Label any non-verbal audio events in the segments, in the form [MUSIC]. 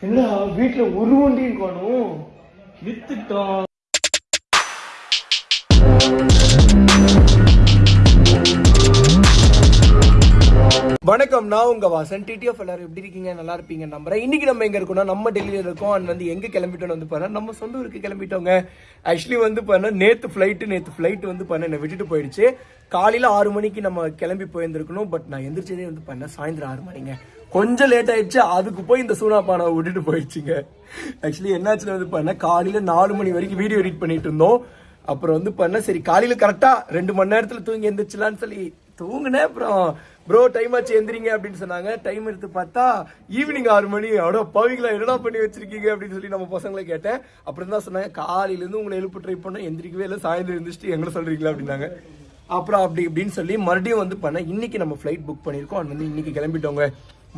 என்னடா வீட்டுல ஒரு வண்டியும் காணும். வித்துட்டோம். வணக்கம் நான் உங்க வாசன். டிடிஎஃப் எல்லாரும் எப்படி இருக்கீங்க? நல்லா இருப்பீங்க நம்புறேன். இன்னைக்கு நம்ம எங்க இருக்கோம்னா நம்ம டெல்லியில இருக்கோம். அண்ட் வந்து எங்க கிளம்பிட்டோம் வந்து பாரு நம்ம சொந்த ஊருக்கு கிளம்பிட்டோங்க. ஆக்சுவலி வந்து பாரு நேத்து ஃபிளைட் நேத்து ஃபிளைட் வந்து பாரு என்னை விட்டுட்டு போயிடுச்சு. காலையில ஆறு மணிக்கு நம்ம கிளம்பி போயிருந்திருக்கணும். பட் நான் எந்திரிச்சதே வந்து பண்ண சாயந்தரம் ஆறு மணிங்க. கொஞ்சம் லேட் ஆயிடுச்சு. அதுக்கு போய் இந்த சூனா பானை விட்டுட்டு போயிடுச்சுங்க. ஆக்சுவலி என்னாச்சுன்னு வந்து பண்ண காலையில நாலு மணி வரைக்கும் வீடியோ எடிட் பண்ணிட்டு இருந்தோம். அப்புறம் வந்து பண்ண சரி காலையில கரெக்டா ரெண்டு மணி நேரத்துல தூங்கி எந்திரிச்சலான்னு சொல்லி தூங்கினேன். அப்புறம் ப்ரோ டைம் ஆச்சு எந்திரிங்க அப்படின்னு சொன்னாங்க. டைம் எடுத்து பார்த்தா ஈவினிங் ஆறு மணி. அவ்வளோ பவிங்களா என்னடா பண்ணி வச்சிருக்கீங்க? அப்படின்னு சொல்லி நம்ம பசங்களை கேட்டேன். அப்புறம் தான் சொன்னாங்க காலையிலேருந்து உங்களை எழுப்பு ட்ரை பண்ண எந்திரிக்கவே இல்லை. சாயந்தரம் எழுந்திரிச்சிட்டு எங்களை சொல்கிறீங்களா அப்படின்னாங்க. அப்புறம் அப்படி இப்படின்னு சொல்லி மறுபடியும் வந்து பண்ண இன்னைக்கு நம்ம ஃப்ளைட் புக் பண்ணியிருக்கோம். அது வந்து இன்னைக்கு கிளம்பிட்டோங்க.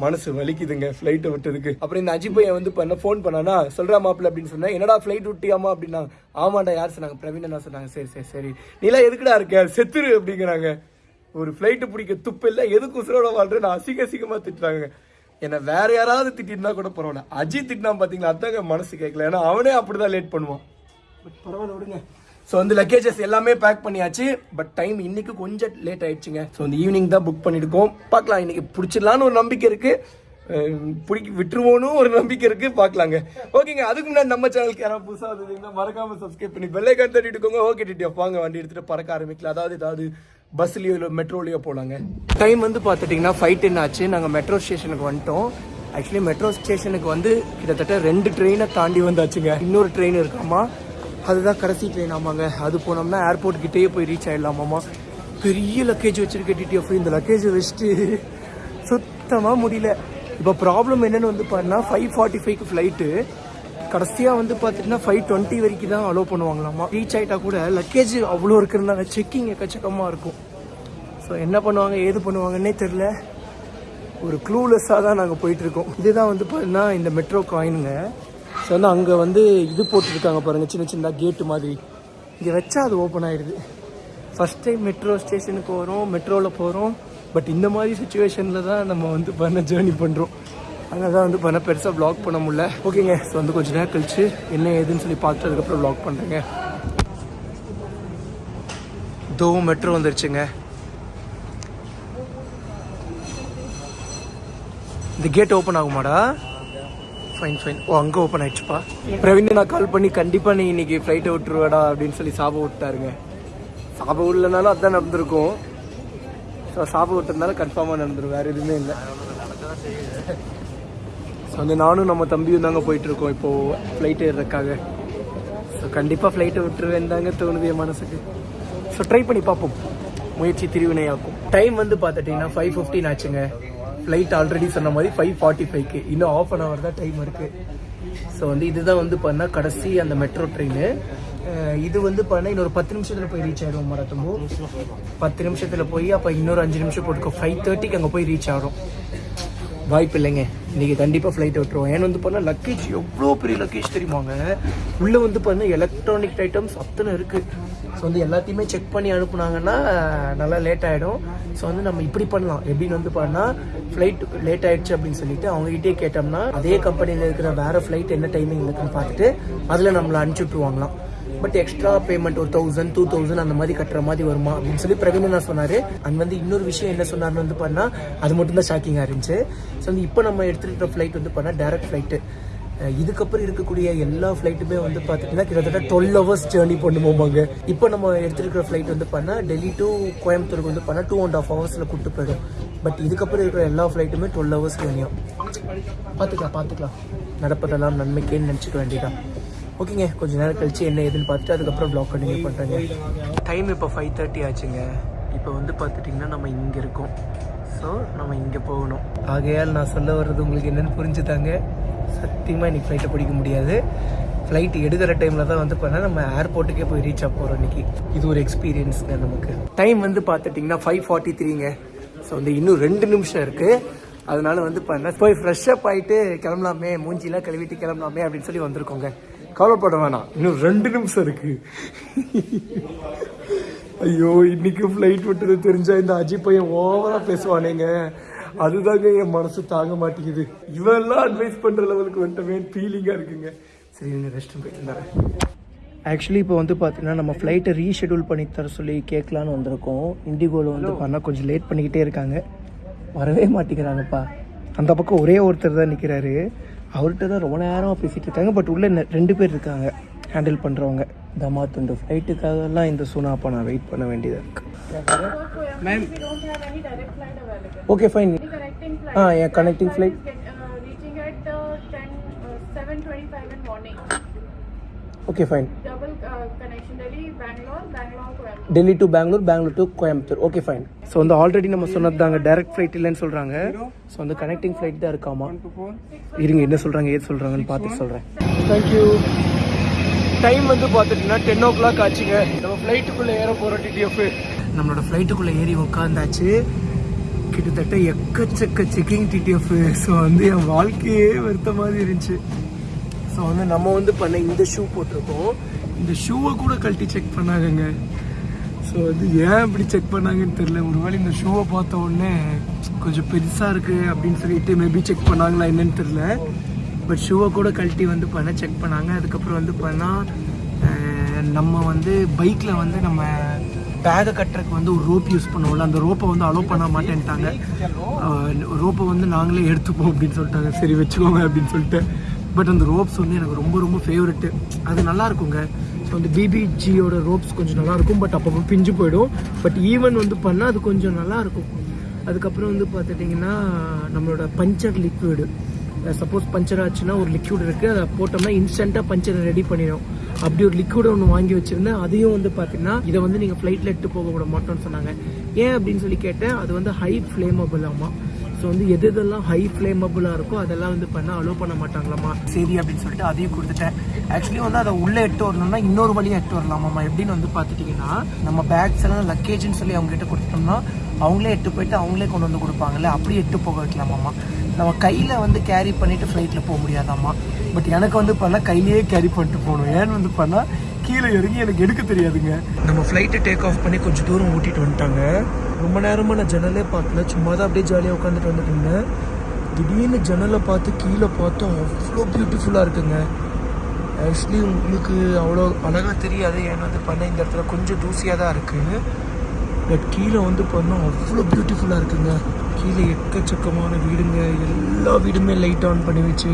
மனசு வலிக்குதுங்க ஃப்ளைட்டை விட்டதுக்கு. அப்புறம் இந்த அஜித் பையன் வந்து பண்ண ஃபோன் பண்ணானா சொல்கிறா மாப்பிள்ள அப்படின்னு சொன்னேன். என்னடா ஃப்ளைட் விட்டியாமா அப்படின்னா ஆமாண்டா யார் சொன்னாங்க? பிரவீனா சொன்னாங்க. சரி சரி சரி. நீலாம் எதுக்குடா இருக்க? செத்துரு அப்படிங்கிறாங்க. ஒரு ஃப்ளைட்டு பிடிக்க துப்பு இல்லை எதுக்கு உசுரோட வாழ்ற நான் அசிங்க அசிங்கமாக திட்டுறாங்க. என்னை வேற யாராவது திட்டிருந்தா கூட பரவாயில்ல. அஜித் திட்டினா பார்த்தீங்களா அதாங்க மனசு கேட்கல ஏன்னா அவனே அப்படிதான் லேட் பண்ணுவான். பட் பரவாயில்ல விடுங்க. ஸோ வந்து லக்கேஜஸ் எல்லாமே பேக் பண்ணியாச்சு. பட் டைம் இன்னைக்கு கொஞ்சம் லேட் ஆயிடுச்சுங்க. ஸோ இந்த ஈவினிங் தான் புக் பண்ணியிருக்கோம். பார்க்கலாம் இன்னைக்கு பிடிச்சிடலான்னு ஒரு நம்பிக்கை இருக்கு. பிடிக்க விட்டுருவோன்னு ஒரு நம்பிக்கை இருக்கு. பார்க்கலாங்க. ஓகேங்க அதுக்கு முன்னாடி நம்ம சேனலுக்கு யாராவது புதுசாக வந்தீங்கன்னா மறக்காம சப்ஸ்கிரைப் பண்ணி பெல்லைக்கான் தட்டிட்டு இருக்கோங்க ஓகே டிடிஎஃப் வாங்க வண்டி எடுத்துட்டு பறக்க ஆரம்பிக்கலாம். அதாவது ஏதாவது பஸ்லையோ இல்லை மெட்ரோலையோ போகலாங்க டைம் வந்து பார்த்துட்டிங்கன்னா ஃபைவ் டென் ஆச்சு. நாங்கள் மெட்ரோ ஸ்டேஷனுக்கு வந்துட்டோம். ஆக்சுவலி மெட்ரோ ஸ்டேஷனுக்கு வந்து கிட்டத்தட்ட ரெண்டு ட்ரெயினை தாண்டி வந்தாச்சுங்க. இன்னொரு ட்ரெயின் இருக்காமா? அதுதான் கடைசி ட்ரெயின் ஆமாங்க. அது போனோம்னா ஏர்போர்ட் கிட்டேயே போய் ரீச் ஆகிடலாமாம்மா பெரிய லக்கேஜ் வச்சிருக்க டிடிஎஃப் இந்த லக்கேஜை வச்சுட்டு சுத்தமாக முடியல. இப்போ ப்ராப்ளம் என்னென்னு வந்து பாருன்னா ஃபைவ் ஃபார்ட்டி ஃபைவ்க்கு ஃப்ளைட்டு கடைசியாக வந்து பார்த்துட்டுனா ஃபைவ் டுவெண்ட்டி வரைக்கும் தான் அலோவ் பண்ணுவாங்களாமா ரீச் ஆகிட்டா கூட லக்கேஜ் அவ்வளோ இருக்கிறதுனால செக்கிங் எக்கச்சக்கமாக இருக்கும். ஸோ என்ன பண்ணுவாங்க ஏது பண்ணுவாங்கன்னே தெரில ஒரு க்ளூலெஸ்ஸாக தான் நாங்கள் போயிட்டுருக்கோம் இதுதான் வந்து பார்த்தீங்கன்னா இந்த மெட்ரோ காயினுங்க ஸோ வந்து அங்கே வந்து இது போட்டிருக்காங்க பாருங்கள் சின்ன சின்ன கேட்டு மாதிரி. இங்கே வச்சா அது ஓப்பன் ஆகிடுது ஃபஸ்ட் டைம் மெட்ரோ ஸ்டேஷனுக்கு வரோம் மெட்ரோவில் போகிறோம் பட் இந்த மாதிரி சுச்சுவேஷனில் தான் நம்ம வந்து பண்ண ஜேர்னி பண்ணுறோம் அங்கே தான் வந்து பண்ண பெருசாக ப்ளாக் பண்ண முடியல. ஓகேங்க ஸோ வந்து கொஞ்சம் நேரம் கழிச்சு என்ன ஏதுன்னு சொல்லி பார்த்துட்டு அதுக்கப்புறம் ப்ளாக் பண்ணுறேங்க தோ மெட்ரோ வந்துருச்சுங்க. இந்த கேட் ஓப்பன் ஆகுமாடா? ஃபைன் ஃபைன் ஓ அங்கே ஓப்பன் ஆயிடுச்சுப்பா. பிரவீன் நான் கால் பண்ணி கண்டிப்பாக நீ இன்னைக்கு ஃப்ளைட்டை விட்டுருவேடா அப்படின்னு சொல்லி சாப விட்டாருங்க. சாப விடலனாலும் அதுதான் நடந்திருக்கும். ஸோ சாப்பிட விட்டதுனால கன்ஃபார்மாக நடந்துடும் வேறு எதுவுமே இல்லை. ஸோ வந்து நானும் நம்ம தம்பியும் தாங்க போயிட்டுருக்கோம். இப்போது ஃப்ளைட் ஏறுறதுக்காக ஸோ கண்டிப்பாக ஃப்ளைட்டை விட்டுருவேன் தாங்க தோணுது என் மனசுக்கு. ஸோ ட்ரை பண்ணி பார்ப்போம். முயற்சி திருவினையாக்கும். டைம் வந்து பார்த்துட்டிங்கன்னா ஃபைவ் ஃபிஃப்டின் ஆச்சுங்க. ஃப்ளைட் ஆல்ரெடி சொன்ன மாதிரி ஃபைவ் ஃபார்ட்டி ஃபைவ்க்கு இன்னும் ஆஃப் அன் ஹவர் தான் டைம் இருக்குது ஸோ வந்து இதுதான் வந்து பண்ணால் கடைசி அந்த மெட்ரோ ட்ரெயின் இது வந்து பண்ணால் இன்னொரு பத்து நிமிஷத்தில் போய் ரீச் ஆகிடும் மரத்தம்போ பத்து நிமிஷத்தில் போய் அப்போ இன்னொரு அஞ்சு நிமிஷம் போட்டுக்கோ. ஃபைவ் தேர்ட்டிக்கு அங்கே போய் ரீச் ஆகும் வாய்ப்பு இல்லைங்க. இன்றைக்கி கண்டிப்பாக ஃப்ளைட் விட்டுருவோம். ஏன்னு வந்து பண்ணால் லக்கேஜ் எவ்வளோ பெரிய லக்கேஜ் தெரியுமாங்க உள்ளே வந்து பண்ண எலக்ட்ரானிக் ஐட்டம்ஸ் அத்தனை இருக்குது ஸோ வந்து எல்லாத்தையுமே செக் பண்ணி அனுப்புனாங்கன்னா நல்லா லேட் ஆகிடும் ஸோ வந்து நம்ம இப்படி பண்ணலாம். எப்படின்னு வந்து பண்ணால் ஃப்ளைட் லேட் ஆகிடுச்சு அப்படின்னு சொல்லிட்டு அவங்ககிட்டே கேட்டோம்னா அதே கம்பெனியில் இருக்கிற வேறு ஃப்ளைட் என்ன டைமிங் இருக்குன்னு பார்த்துட்டு அதில் நம்மளை அனுப்பிச்சி விட்ருவாங்களாம் பட் எக்ஸ்ட்ரா பேமெண்ட் ஒரு தௌசண்ட் டூ தௌசண்ட் அந்த மாதிரி கட்டுற மாதிரி வருமா அப்படின்னு சொல்லி பிரவீன் சொன்னார். அண்ட் வந்து இன்னொரு விஷயம் என்ன சொன்னார்னு வந்து பண்ணா அது மட்டும்தான் ஷாக்கிங்காக இருந்துச்சு. ஸோ வந்து இப்போ நம்ம எடுத்துகிட்டு ஃப்ளைட் வந்து பண்ணால் டேரக்ட் ஃப்ளைட்டு இதுக்கப்புறம் இருக்கக்கூடிய எல்லா ஃப்ளைட்டுமே வந்து பார்த்திங்கன்னா கிட்டத்தட்ட டுவெல் ஹவர்ஸ் ஜேர்னி பண்ணுவோமாங்க இப்போ நம்ம எடுத்துருக்கிற ஃப்ளைட் வந்து பண்ணால் டெல்லி டு கோயம்புத்தூருக்கு வந்து பண்ணால் டூ அண்ட் ஆஃப் ஹவர்ஸில் கூட்டு போயிடும். பட் இதுக்கப்புறம் இருக்கிற எல்லா ஃப்ளைட்டுமே டுவெல் ஹவர்ஸ் ஜேர்னியும் பார்த்துக்கலாம் பார்த்துக்கலாம் நடப்பதெல்லாம் நன்மைக்கேன்னு நினச்சிக்க வேண்டியதான் ஓகேங்க கொஞ்ச நேரம் கழிச்சு என்ன ஏதுன்னு பார்த்துட்டு அதுக்கப்புறம் ப்ளாக் கண்டினியூ பண்ணுறேங்க டைம் இப்போ ஃபைவ் தேர்ட்டி ஆச்சுங்க. இப்போ வந்து பார்த்துட்டிங்கன்னா நம்ம இங்கே இருக்கோம். ஸோ நம்ம இங்கே போகணும். ஆகையால் நான் சொல்ல வர்றது உங்களுக்கு என்னென்னு புரிஞ்சுதாங்க. சத்தியமாக இன்னைக்கு ஃப்ளைட்டை பிடிக்க முடியாது. ஃப்ளைட் எடுக்கிற டைமில் தான் வந்து பார்த்தா நம்ம ஏர்போர்ட்டுக்கே போய் ரீச் ஆக போகிறோம் இன்றைக்கி இது ஒரு எக்ஸ்பீரியன்ஸுங்க நமக்கு. டைம் வந்து பார்த்துட்டிங்கன்னா ஃபைவ் ஃபார்ட்டி த்ரீங்க ஸோ வந்து இன்னும் ரெண்டு நிமிஷம் இருக்குது அதனால வந்து பண்ண போய் ஃப்ரெஷ்ஷப் ஆகிட்டு கிளம்பலாமே மூஞ்சிலாம் கழுவிட்டு கிளம்பலாமே அப்படின்னு சொல்லி வந்திருக்கோங்க. கவலைப்பட வேணாம். இன்னும் ரெண்டு நிமிஷம் இருக்குது ஐயோ இன்னைக்கு ஃப்ளைட் விட்டது தெரிஞ்சா இந்த அஜி பையன் ஓவரா பேசுவானேங்க. அதுதாங்க என் மனசு தாங்க மாட்டேங்குது. இவெல்லாம் அட்வைஸ் பண்ற லெவலுக்கு வந்துட்டவே ஃபீலிங்கா இருக்குங்க. சரி நீங்க ரெஸ்ட் போயிட்டு ஆக்சுவலி இப்போ வந்து பார்த்தீங்கன்னா நம்ம ஃப்ளைட்டை ரீஷெடியூல் பண்ணி தர சொல்லி கேட்கலான்னு வந்திருக்கோம். இண்டிகோவில் வந்து பண்ணால் கொஞ்சம் லேட் பண்ணிக்கிட்டே இருக்காங்க. வரவே மாட்டேங்கிறாங்கப்பா. அந்த பக்கம் ஒரே ஒருத்தர் தான் நிற்கிறாரு அவர்கிட்ட தான் ரொம்ப நேரமாக பேசிகிட்டு இருக்காங்க. பட் உள்ளே ரெண்டு பேர் இருக்காங்க. ஹேண்டில் பண்ணுறவங்க தமா துண்டு ஃப்ளைட்டுக்காகலாம் இந்த சூனாப்பா நான் வெயிட் பண்ண வேண்டியதாக இருக்கு ma'am We don't have any direct flight available. Okay fine The connecting flight. Yeah, connecting flight. is Get, reaching at 10, uh, 7:25 in morning. Okay fine. Delhi to Bangalore Bangalore to Coimbatore okay fine so வந்து already நம்ம சொன்னது தாங்க direct flight இல்லைன்னு சொல்கிறாங்க so வந்து connecting flight தான் இருக்காமா இருங்க என்ன சொல்கிறாங்க ஏது சொல்கிறாங்கன்னு பார்த்து சொல்கிறேன் தேங்க்யூ டைம் வந்து பார்த்துட்டிங்கன்னா டென் ஓ கிளாக் ஆச்சுங்க. நம்ம ஃப்ளைட்டுக்குள்ளே ஏற போகிறோம் டிடிஎஃப் நம்மளோட ஃப்ளைட்டுக்குள்ளே ஏறி உட்காந்தாச்சு கிட்டத்தட்ட எக்கச்சக்க செக்கிங் டிடிஎஃப் ஸோ வந்து என் வாழ்க்கையே வருத்த மாதிரி இருந்துச்சு. ஸோ வந்து நம்ம வந்து பண்ண இந்த ஷூ போட்டிருக்கோம். இந்த ஷூவை கூட கழட்டி செக் பண்ணாங்கங்க ஸோ வந்து ஏன் இப்படி செக் பண்ணாங்கன்னு தெரில ஒருவேளை இந்த ஷூவை பார்த்த உடனே கொஞ்சம் பெருசாக இருக்குது அப்படின்னு சொல்லிட்டு மேபி செக் பண்ணாங்களா என்னன்னு தெரில பட் ஷூவை கூட கழட்டி வந்து பண்ண செக் பண்ணாங்க. அதுக்கப்புறம் வந்து பண்ணால் நம்ம வந்து பைக்கில் வந்து நம்ம பேகை கட்டுறதுக்கு வந்து ஒரு ரோப் யூஸ் பண்ணுவோம்ல அந்த ரோப்பை வந்து அலோவ் பண்ண மாட்டேன்ட்டாங்க. ரோப்பை வந்து நாங்களே எடுத்துப்போம் அப்படின்னு சொல்லிட்டாங்க. சரி வச்சுக்கோங்க அப்படின்னு சொல்லிட்டு. பட் அந்த ரோப்ஸ் வந்து எனக்கு ரொம்ப ரொம்ப ஃபேவரெட்டு அது நல்லா இருக்குங்க. ஸோ அந்த பிபிஜியோட ரோப்ஸ் கொஞ்சம் நல்லாயிருக்கும் பட் அப்பப்போ பிஞ்சு போயிடும். பட் ஈவன் வந்து பண்ணால் அது கொஞ்சம் நல்லாயிருக்கும் அதுக்கப்புறம் வந்து பார்த்துட்டிங்கன்னா நம்மளோட பஞ்சர் லிக்விடு சப்போஸ் பஞ்சர் ஆச்சுன்னா ஒரு லிக்யூட் இருக்குது அதை போட்டோம்னா இன்ஸ்டண்ட்டாக பஞ்சரை ரெடி பண்ணிடும் அப்படி ஒரு லிக்யூடை ஒன்று வாங்கி வச்சுருந்தேன் அதையும் வந்து பார்த்தீங்கன்னா இதை வந்து நீங்கள் ஃப்ளைட்டில் எடுத்து போக விட மாட்டோம்னு சொன்னாங்க. ஏன் அப்படின்னு சொல்லி கேட்டேன் அது வந்து ஹை ஃப்ளேமபிளாமா ஸோ வந்து எது எதெல்லாம் ஹை ஃப்ளேமபுளாக இருக்கோ அதெல்லாம் வந்து பண்ண அலோவ் பண்ண மாட்டாங்களாமா. சரி அப்படின்னு சொல்லிட்டு அதையும் கொடுத்துட்டேன். ஆக்சுவலி வந்து அதை உள்ளே எட்டு வரணும்னா இன்னொரு வழியாக எட்டு வரலாமாம்மா எப்படின்னு வந்து பார்த்துட்டிங்கன்னா நம்ம பேக்ஸ் எல்லாம் லக்கேஜ்னு சொல்லி அவங்க கொடுத்துட்டோம்னா கொடுத்தோம்னா அவங்களே எட்டு போயிட்டு அவங்களே கொண்டு வந்து கொடுப்பாங்கல்ல அப்படியே எட்டு போக வைக்கலாமாம்மா நம்ம கையில் வந்து கேரி பண்ணிவிட்டு ஃப்ளைட்டில் போக முடியாதாம்மா. பட் எனக்கு வந்து பண்ணால் கையிலேயே கேரி பண்ணிட்டு போகணும். ஏன்னு வந்து பண்ணால் கீழே இறங்கி எனக்கு எடுக்க தெரியாதுங்க. நம்ம ஃப்ளைட்டை டேக் ஆஃப் பண்ணி கொஞ்சம் தூரம் ஓட்டிட்டு வந்துட்டாங்க. ரொம்ப நேரமாக நான் ஜன்னலே பார்க்கல. சும்மா தான் அப்படியே ஜாலியாக உட்காந்துட்டு வந்துட்டு இருந்தேன். திடீர்னு ஜன்னலை பார்த்து கீழே பார்த்தோம் அவ்வளோ பியூட்டிஃபுல்லாக இருக்குங்க. ஆக்சுவலி உங்களுக்கு அவ்வளோ அழகாக தெரியாது. ஏன்னா வந்து பண்ண இந்த இடத்துல கொஞ்சம் தூசியாக தான் இருக்குது பட் கீழே வந்து பண்ணோம் அவ்வளோ பியூட்டிஃபுல்லாக இருக்குங்க. கீழே எக்கச்சக்கமான வீடுங்க. எல்லா வீடுமே லைட் ஆன் பண்ணி வச்சு.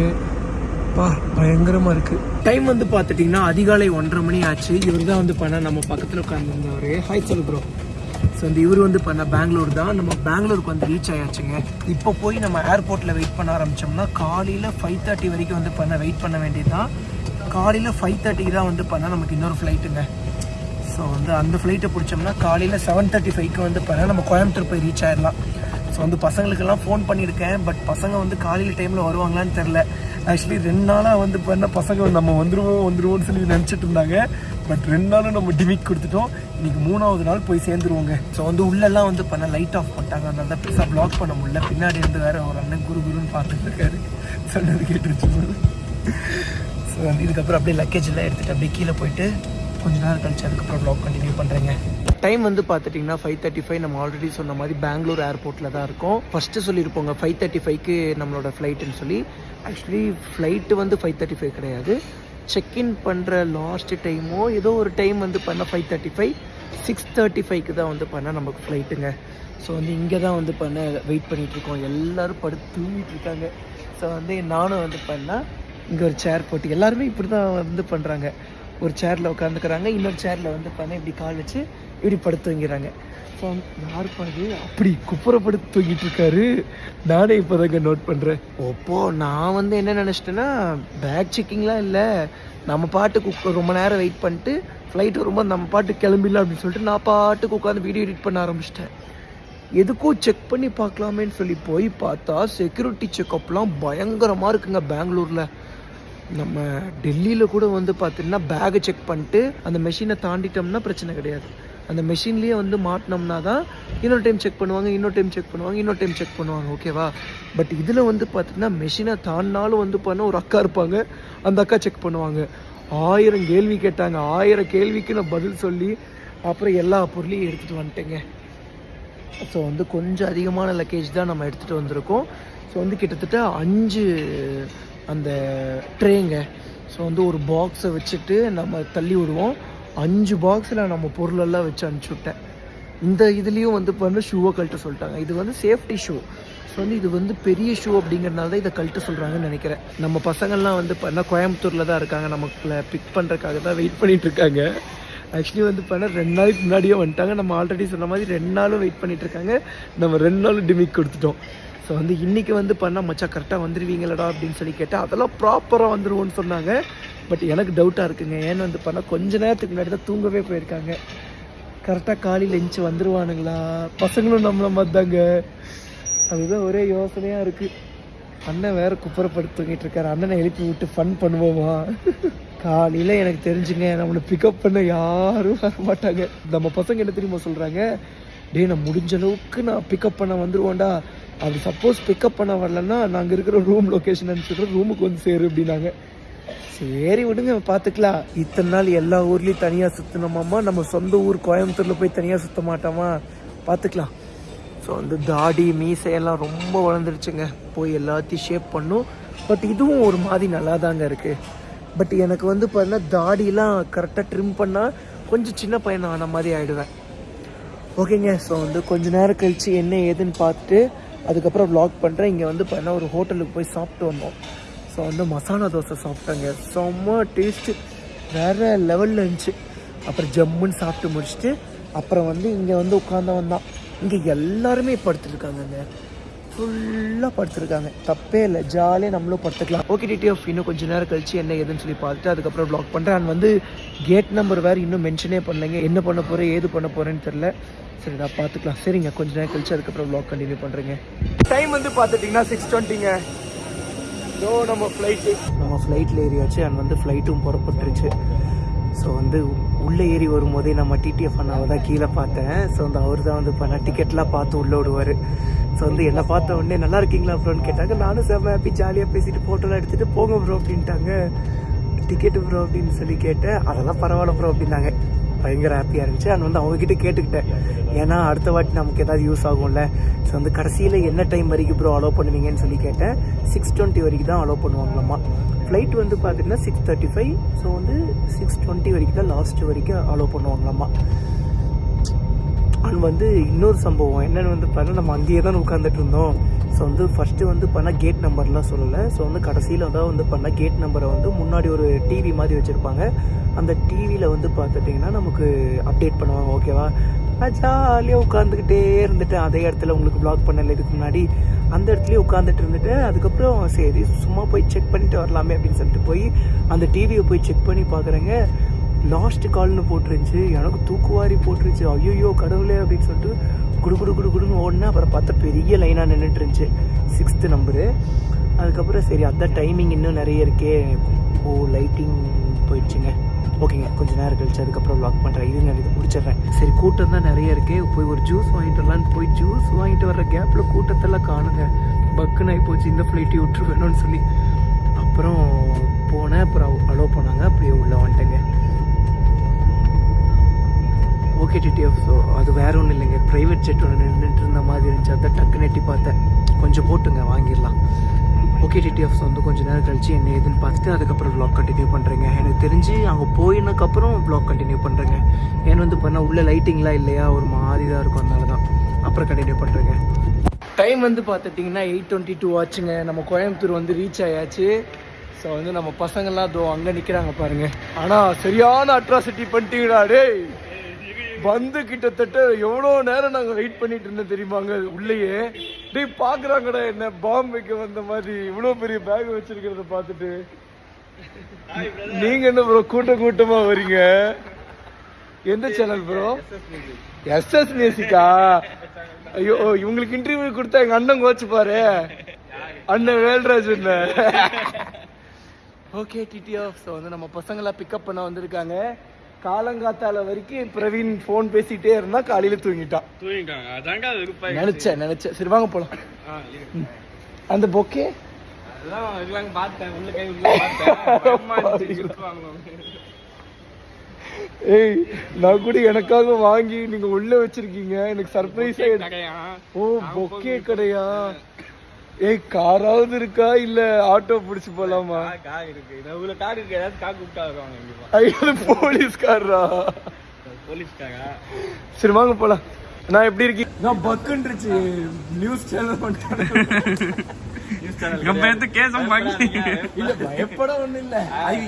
பா பயங்கரமாக இருக்குது டைம் வந்து பார்த்துட்டிங்கன்னா அதிகாலை ஒன்றரை மணி ஆச்சு. இவர் தான் வந்து பண்ண நம்ம பக்கத்தில் உட்காந்துருந்தவர் ஹாய் சொல்லு ப்ரோ ஸோ இந்த இவர் வந்து பண்ண பெங்களூர் தான். நம்ம பெங்களூருக்கு வந்து ரீச் ஆயாச்சுங்க. இப்போ போய் நம்ம ஏர்போர்ட்டில் வெயிட் பண்ண ஆரம்பித்தோம்னா காலையில் ஃபைவ் தேர்ட்டி வரைக்கும் வந்து பண்ண வெயிட் பண்ண வேண்டியது தான் காலையில் ஃபைவ் தேர்ட்டிக்கு தான் வந்து பண்ணால் நமக்கு இன்னொரு ஃப்ளைட்டுங்க ஸோ வந்து அந்த ஃப்ளைட்டை பிடிச்சோம்னா காலையில் செவன் தேர்ட்டி ஃபைவ்க்கு வந்து பண்ணால் நம்ம கோயம்புத்தூர் போய் ரீச் ஆயிடலாம் ஸோ வந்து பசங்களுக்கெல்லாம் ஃபோன் பண்ணியிருக்கேன். பட் பசங்க வந்து காலையில் டைமில் வருவாங்களான்னு தெரில ஆக்சுவலி ரெண்டு நாளாக வந்து பண்ண பசங்க நம்ம வந்துருவோம் வந்துருவோம்னு சொல்லி நினச்சிட்டு இருந்தாங்க. பட் ரெண்டு நாளும் நம்ம டிமிக் கொடுத்துட்டோம். இன்னைக்கு மூணாவது நாள் போய் சேர்ந்துருவோங்க. ஸோ வந்து உள்ளெல்லாம் வந்து பண்ண லைட் ஆஃப் பண்ணிட்டாங்க. அதனால தான் பெருசாக ப்ளாக் பண்ண முடியல. பின்னாடி இருந்து வேற ஒரு அண்ணன் குரு குருன்னு பார்த்துட்டு இருக்காரு. சொன்னது கேட்டுருச்சு. ஸோ வந்து இதுக்கப்புறம் அப்படியே லக்கேஜ் எல்லாம் எடுத்துகிட்டு அப்படியே கீழே போயிட்டு கொஞ்ச நேரம் கழிச்சு அதுக்கப்புறம் ப்ளாக் கண்டினியூ பண்ணுறேங்க டைம் வந்து பார்த்துட்டிங்கன்னா ஃபைவ் தேர்ட்டி ஃபைவ் நம்ம ஆல்ரெடி சொன்ன மாதிரி பெங்களூர் ஏர்போர்ட்டில் தான் இருக்கும். ஃபஸ்ட்டு சொல்லியிருப்போங்க ஃபைவ் தேர்ட்டி ஃபைவ்க்கு நம்மளோட ஃப்ளைட்டுன்னு சொல்லி. ஆக்சுவலி ஃப்ளைட்டு வந்து ஃபைவ் தேர்ட்டி ஃபைவ் கிடையாது செக்இன் பண்ணுற லாஸ்ட் டைமோ ஏதோ ஒரு டைம் வந்து பண்ண five thirty five six thirty ஃபைவ்க்கு தான் வந்து பண்ணால் நமக்கு ஃப்ளைட்டுங்க ஸோ வந்து இங்கே தான் வந்து பண்ண வெயிட் பண்ணிகிட்ருக்கோம் எல்லோரும் படுத்து தூங்கிட்டு இருக்காங்க. ஸோ வந்து நானும் வந்து பண்ணால் இங்கே ஒரு சேர் போட்டு எல்லாருமே இப்படி தான் வந்து பண்ணுறாங்க ஒரு சேரில் உட்காந்துக்கிறாங்க இன்னொரு சேரில் வந்து பண்ண இப்படி கால் வச்சு இப்படி படுத்து தூங்கிறாங்க ஸோ யார் அப்படி குப்புறப்படுத்து தூங்கிட்டு இருக்காரு. நானே இப்போதாங்க நோட் பண்ணுறேன் ஒப்போ நான் வந்து என்ன நினச்சிட்டேன்னா பேக் செக்கிங்லாம் இல்லை. நம்ம பாட்டுக்கு ரொம்ப நேரம் வெயிட் பண்ணிட்டு ஃப்ளைட் வரும்போது நம்ம பாட்டு கிளம்பிடலாம் அப்படின்னு சொல்லிட்டு நான் பாட்டுக்கு உட்காந்து வீடியோ எடிட் பண்ண ஆரம்பிச்சிட்டேன். எதுக்கும் செக் பண்ணி பார்க்கலாமேன்னு சொல்லி போய் பார்த்தா செக்யூரிட்டி செக்கப்லாம் பயங்கரமாக இருக்குங்க பெங்களூரில். நம்ம டெல்லியில் கூட வந்து பார்த்தீங்கன்னா பேகை செக் பண்ணிட்டு அந்த மெஷினை தாண்டிட்டோம்னா பிரச்சனை கிடையாது. அந்த மெஷின்லேயே வந்து மாட்டினோம்னா தான் இன்னொரு டைம் செக் பண்ணுவாங்க இன்னொரு டைம் செக் பண்ணுவாங்க இன்னொரு டைம் செக் பண்ணுவாங்க ஓகேவா பட் இதில் வந்து பார்த்திங்கன்னா மெஷினை தாண்டினாலும் வந்து பார்த்தா ஒரு அக்கா இருப்பாங்க அந்த அக்கா செக் பண்ணுவாங்க. ஆயிரம் கேள்வி கேட்டாங்க ஆயிரம் கேள்விக்கு நான் பதில் சொல்லி அப்புறம் எல்லா பொருளையும் எடுத்துகிட்டு வந்துட்டேங்க. ஸோ வந்து கொஞ்சம் அதிகமான லக்கேஜ் தான் நம்ம எடுத்துகிட்டு வந்திருக்கோம். ஸோ வந்து கிட்டத்தட்ட அஞ்சு அந்த ட்ரேங்க. ஸோ வந்து ஒரு பாக்ஸை வச்சுட்டு நம்ம தள்ளி விடுவோம். அஞ்சு பாக்ஸில் நம்ம பொருளெல்லாம் வச்சு அனுப்பிச்சுட்டேன் இந்த இதுலேயும் வந்து பண்ண ஷூவை கழட்ட சொல்லிட்டாங்க. இது வந்து சேஃப்டி ஷூ ஸோ வந்து இது வந்து பெரிய ஷூ அப்படிங்கிறனால தான் இதை கழட்ட சொல்கிறாங்கன்னு நினைக்கிறேன். நம்ம பசங்கள்லாம் வந்து பண்ண கோயம்புத்தூரில் தான் இருக்காங்க. நமக்குள்ள பிக் பண்ணுறதுக்காக தான் வெயிட் பண்ணிகிட்ருக்காங்க இருக்காங்க. ஆக்சுவலி வந்து பண்ண ரெண்டு நாளைக்கு முன்னாடியே வந்துட்டாங்க. நம்ம ஆல்ரெடி சொன்ன மாதிரி ரெண்டு நாளும் வெயிட் பண்ணிகிட்டு இருக்காங்க. நம்ம ரெண்டு நாளும் டிமிக் கொடுத்துட்டோம். ஸோ வந்து இன்றைக்கி வந்து பண்ணால் மச்சா கரெக்டாக வந்துடுவீங்களடா அப்படின்னு சொல்லி கேட்டேன் அதெல்லாம் ப்ராப்பராக வந்துடுவோன்னு சொன்னாங்க. பட் எனக்கு டவுட்டாக இருக்குங்க. ஏன்னு வந்து பண்ணால் கொஞ்ச நேரத்துக்கு முன்னாடி தான் தூங்கவே போயிருக்காங்க. கரெக்டாக காலையில் எஞ்சி வந்துருவானுங்களா? பசங்களும் நம்மளை மாதிரிதாங்க. அதுதான் ஒரே யோசனையாக இருக்குது அண்ணன் வேறு குப்புறப்படுத்தி தூங்கிட்டு இருக்காரு. அண்ணனை எழுப்பி விட்டு ஃபன் பண்ணுவோமா? காலையில் எனக்கு தெரிஞ்சுங்க நம்மளை பிக்கப் பண்ண யாரும் வர மாட்டாங்க. நம்ம பசங்க என்ன தெரியுமா சொல்கிறாங்க டேய் நான் முடிஞ்ச அளவுக்கு நான் பிக்கப் பண்ண வந்துடுவோண்டா அப்படி சப்போஸ் பிக்கப் பண்ண வரலன்னா நாங்கள் இருக்கிற ரூம் லொக்கேஷன் அனுப்பிச்சுட்டு ரூமுக்கு வந்து சேரு அப்படின்னாங்க. சரி விடுங்க பார்த்துக்கலாம் இத்தனை நாள் எல்லா ஊர்லேயும் தனியாக சுற்றினோமாம்மா நம்ம சொந்த ஊர் கோயம்புத்தூரில் போய் தனியாக சுற்ற மாட்டோமா? பார்த்துக்கலாம் ஸோ வந்து தாடி மீசையெல்லாம் ரொம்ப வளர்ந்துருச்சுங்க. போய் எல்லாத்தையும் ஷேப் பண்ணும். பட் இதுவும் ஒரு மாதிரி நல்லா தாங்க இருக்குது பட் எனக்கு வந்து பார்த்தீங்கன்னா தாடிலாம் கரெக்டாக ட்ரிம் பண்ணால் கொஞ்சம் சின்ன பையன் ஆன மாதிரி ஆகிடுவேன் ஓகேங்க ஸோ வந்து கொஞ்ச நேரம் கழித்து என்ன ஏதுன்னு பார்த்துட்டு அதுக்கப்புறம் வ்ளாக் பண்ணுறேன் இங்கே வந்து பார்த்தீங்கன்னா ஒரு ஹோட்டலுக்கு போய் சாப்பிட்டு வந்தோம். ஸோ வந்து மசாலா தோசை சாப்பிட்டாங்க. செம்ம டேஸ்ட்டு வேறு லெவலில் இருந்துச்சு. அப்புறம் ஜம்முன்னு சாப்பிட்டு முடிச்சுட்டு அப்புறம் வந்து இங்கே வந்து உட்காந்தவன் தான். இங்கே எல்லாருமே படுத்துருக்காங்கங்க. ஃபுல்லாக படுத்துருக்காங்க. தப்பே இல்லை. ஜாலியாக நம்மளும் படுத்துக்கலாம். ஓகே டிடிஎஃப் இன்னும் கொஞ்சம் நேரம் கழிச்சு என்ன ஏதுன்னு சொல்லி பார்த்துட்டு அதுக்கப்புறம் ப்ளாக் பண்ணுறேன் அண்ட் வந்து கேட் நம்பர் வேறு இன்னும் மென்ஷனே பண்ணலைங்க. என்ன பண்ண போகிறேன் ஏது பண்ண போகிறேன்னு தெரில சரிடா பார்த்துக்கலாம். சரிங்க கொஞ்ச நேரம் கழிச்சு அதுக்கப்புறம் ப்ளாக் கண்டினியூ பண்ணுறேங்க டைம் வந்து பார்த்துட்டிங்கன்னா சிக்ஸ் டுவெண்ட்டிங்க ஸோ நம்ம ஃப்ளைட்டு நம்ம ஃப்ளைட்டில் ஏறியாச்சு. அண்ட் வந்து ஃப்ளைட்டும் புறப்பட்டுருச்சு. ஸோ வந்து உள்ளே ஏறி வரும்போதே நம்ம டிடிஎஃப் அண்ணாவை தான் கீழே பார்த்தேன். ஸோ வந்து அவர் தான் வந்து பண்ண டிக்கெட்லாம் பார்த்து உள்ளே விடுவார் ஸோ வந்து என்னை பார்த்த உடனே நல்லா இருக்கீங்களா ப்ரோன்னு கேட்டாங்க. நானும் செம்ம ஹாப்பி ஜாலியாக பேசிட்டு ஃபோட்டோலாம் எடுத்துகிட்டு போங்க ப்ரோ அப்படின்ட்டாங்க. டிக்கெட்டு ப்ரோ அப்படின்னு சொல்லி கேட்டேன். அதெல்லாம் பரவாயில்ல ப்ரோ அப்படின்னாங்க. பயங்கர ஹாப்பியாக இருந்துச்சு. அண்ட் வந்து அவங்ககிட்ட கேட்டுக்கிட்டேன். ஏன்னா அடுத்த வாட்டி நமக்கு ஏதாவது யூஸ் ஆகும்ல. ஸோ வந்து கடைசியில் என்ன டைம் வரைக்கும் ப்ரோ அலோவ் பண்ணுவீங்கன்னு சொல்லி கேட்டேன். சிக்ஸ் டுவெண்ட்டி வரைக்கும் தான் அலோவ் பண்ணுவாங்களாம்மா ஃப்ளைட் வந்து பார்த்தீங்கன்னா சிக்ஸ் தேர்ட்டி ஃபைவ் ஸோ வந்து சிக்ஸ் டுவெண்ட்டி வரைக்கும் தான் லாஸ்ட் வரைக்கும் அலோவ் பண்ணுவாங்களாம்மா அண்ட் வந்து இன்னொரு சம்பவம். என்னென்னு வந்து பார்த்தா நம்ம அங்கேயே தான் உட்காந்துட்டு இருந்தோம். ஸோ வந்து ஃபஸ்ட்டு வந்து பண்ணால் கேட் நம்பர்லாம் சொல்லலை. ஸோ வந்து கடைசியில் தான் வந்து பண்ணால் கேட் நம்பரை வந்து முன்னாடி ஒரு டிவி மாதிரி வச்சுருப்பாங்க. அந்த டிவியில் வந்து பார்த்துட்டிங்கன்னா நமக்கு அப்டேட் பண்ணுவாங்க. ஓகேவா நான் ஜாலியாக உட்காந்துக்கிட்டே இருந்துட்டேன். அதே இடத்துல உங்களுக்கு ப்ளாக் பண்ணல இதுக்கு முன்னாடி. அந்த இடத்துலயே உட்காந்துட்டு இருந்துட்டு அதுக்கப்புறம் சரி சும்மா போய் செக் பண்ணிட்டு வரலாமே அப்படின்னு சொல்லிட்டு போய் அந்த டிவியை போய் செக் பண்ணி பார்க்குறேங்க லாஸ்ட் கால்னு போட்டுருந்துச்சு. எனக்கு தூக்குவாரி போட்டுருச்சு ஐயோ கடவுளே அப்படின்னு சொல்லிட்டு குடு குடு குடு குடுன்னு ஓடினா அப்புறம் பார்த்தா பெரிய லைனாக நின்றுட்டு இருந்துச்சு. சிக்ஸ்த்து நம்பரு அதுக்கப்புறம் சரி அதான் டைமிங் இன்னும் நிறைய இருக்கே. ஓ லைட்டிங் போயிடுச்சுங்க. ஓகேங்க கொஞ்ச நேரம் கழிச்சு அதுக்கப்புறம் வாக் பண்ணுறேன் இது நான் இது முடிச்சிடுறேன். சரி கூட்டம் தான் நிறைய இருக்கே. போய் ஒரு ஜூஸ் வாங்கிட்டு வரலான்னு போய் ஜூஸ் வாங்கிட்டு வர்ற கேப்பில் கூட்டத்தெல்லாம் காணுங்க. பக்குன்னு ஆகி போச்சு இந்த ஃப்ளைட்டை விட்டுருவேணும்னு சொல்லி. அப்புறம் போனேன் அப்புறம் அலோவ் பண்ணாங்க. அப்படியே உள்ளே வந்துட்டேங்க. ஓகே டிடிஎஃப் ஸோ அது வேற ஒன்றும் இல்லைங்க. ப்ரைவேட் ஜெட் ஒன்று நின்றுட்டு இருந்த மாதிரி இருந்துச்சு. அதை டக்குன்னு எட்டி பார்த்தேன். கொஞ்சம் போட்டுங்க வாங்கிடலாம். ஓகே டிடிஎஃப்ஸ் வந்து கொஞ்ச நேரம் கழிச்சு என்ன ஏதுன்னு பார்த்துட்டு அதுக்கப்புறம் ப்ளாக் கண்டினியூ பண்ணுறேங்க எனக்கு தெரிஞ்சு அங்கே போயினதுக்கப்புறம் ப்ளாக் கண்டினியூ பண்ணுறேங்க ஏன்னு வந்து பண்ணால் உள்ளே லைட்டிங்லாம் இல்லையா? ஒரு மாதிரி தான் இருக்கும் அதனால தான். அப்புறம் கண்டினியூ பண்ணுறேங்க டைம் வந்து பார்த்துட்டிங்கன்னா எயிட் டுவெண்ட்டி டூ ஆச்சுங்க. நம்ம கோயம்புத்தூர் வந்து ரீச் ஆயாச்சு. ஸோ வந்து நம்ம பசங்கள்லாம் தோ அங்கே நிற்கிறாங்க பாருங்கள் ஆனால் சரியான அட்ராசிட்டி பண்ணிட்டீங்களா டேய். வந்து கிட்டத்தட்ட எவ்வளோ நேரம் நாங்கள் வெயிட் பண்ணிட்டு இருந்தோம் தெரியுமாங்க உள்ளேயே? டேய் பார்க்குறாங்கடா என்ன பாம்பேக்கு வந்த மாதிரி இவ்வளோ பெரிய பேக் வச்சிருக்கிறத பார்த்துட்டு. நீங்க என்ன ப்ரோ கூட்ட கூட்டமா வரீங்க எந்த சேனல் ப்ரோ எஸ்எஸ் மியூசிக்கா ஐயோ இவங்களுக்கு இன்டர்வியூ கொடுத்தா எங்க அண்ணன் கோச்சு பாரு. அண்ணன் வேல்ராஜ் ஓகே டிடிஎஃப் ஸோ வந்து நம்ம பசங்களாம் பிக்கப் பண்ண வந்திருக்காங்க. காலங்காத்தால வரைக்கும் பிரவீன் ஃபோன் பேசிட்டே இருந்தா காலையில தூங்கிட்டான் தூங்கிட்டாங்க. அதாங்க அது நினைச்சேன் நினைச்சேன் சரி வாங்க போலாம். அந்த பொக்கே அதெல்லாம் இதெல்லாம் பார்த்தேன். உள்ள கை உள்ள பார்த்தேன். பயமா இருந்துச்சு, சுத்துவாங்களோ. ஏய் நான் கூட எனக்காக வாங்கி நீங்க உள்ள வச்சிருக்கீங்க. எனக்கு சர்ப்ரைஸா ஓ பொக்கே கடையா? ஏய் காராவது இருக்கா இல்ல ஆட்டோ பிடிச்சு போலாமா? கார் இருக்கு. இவ்வளவு கார் இருக்கு ஏதாவது கார் கூப்பிட்டா வருவாங்க கண்டிப்பா ஐயோ போலீஸ்காரரா? போலீஸ்காரா? சரி வாங்க போலாம். நான் எப்படி இருக்கீங்க நான் பக்குன்றுச்சு. நியூஸ் சேனல் பண்ணிட்டேன் கேசம் பாக்கி இல்ல பயப்பட ஒண்ணு இல்ல.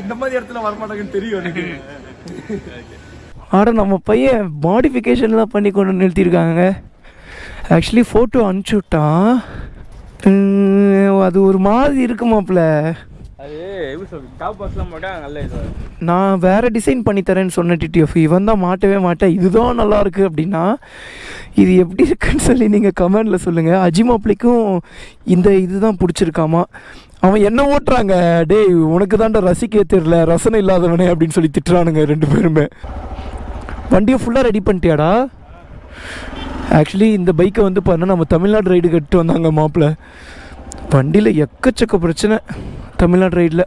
இந்த மாதிரி இடத்துல வரமாட்டாங்கன்னு தெரியும் எனக்கு. ஆட நம்ம பையன் மாடிஃபிகேஷன்லாம் பண்ணி கொண்டு நிறுத்தியிருக்காங்க. ஆக்சுவலி ஃபோட்டோ அனுப்பிச்சி விட்டான். உம், அது ஒரு மாதிரி இருக்குமாப்ல நான் வேற டிசைன் பண்ணி தரேன்னு சொன்ன டிடிஎஃப் இவன் தான் மாட்டவே மாட்டேன் இதுதான் நல்லா இருக்கு அப்படின்னா இது எப்படி இருக்குன்னு சொல்லி நீங்கள் கமெண்டில் சொல்லுங்கள் அஜிமாப்ளிக்கும் இந்த இதுதான் பிடிச்சிருக்காமா? அவன் என்ன ஓட்டுறாங்க? டேய் உனக்கு தான்டா ரசிக்க தெரியல ரசனை இல்லாதவனே அப்படின்னு சொல்லி திட்டுறானுங்க ரெண்டு பேருமே. வண்டியை ஃபுல்லாக ரெடி பண்ணிட்டியாடா? ஆக்சுவலி இந்த பைக்கை வந்து பார்த்தோன்னா நம்ம தமிழ்நாடு ரைடு கட்டு வந்தாங்க மாப்பிள்ள வண்டியில் எக்கச்சக்க பிரச்சனை தமிழ்நாடு ரைடில்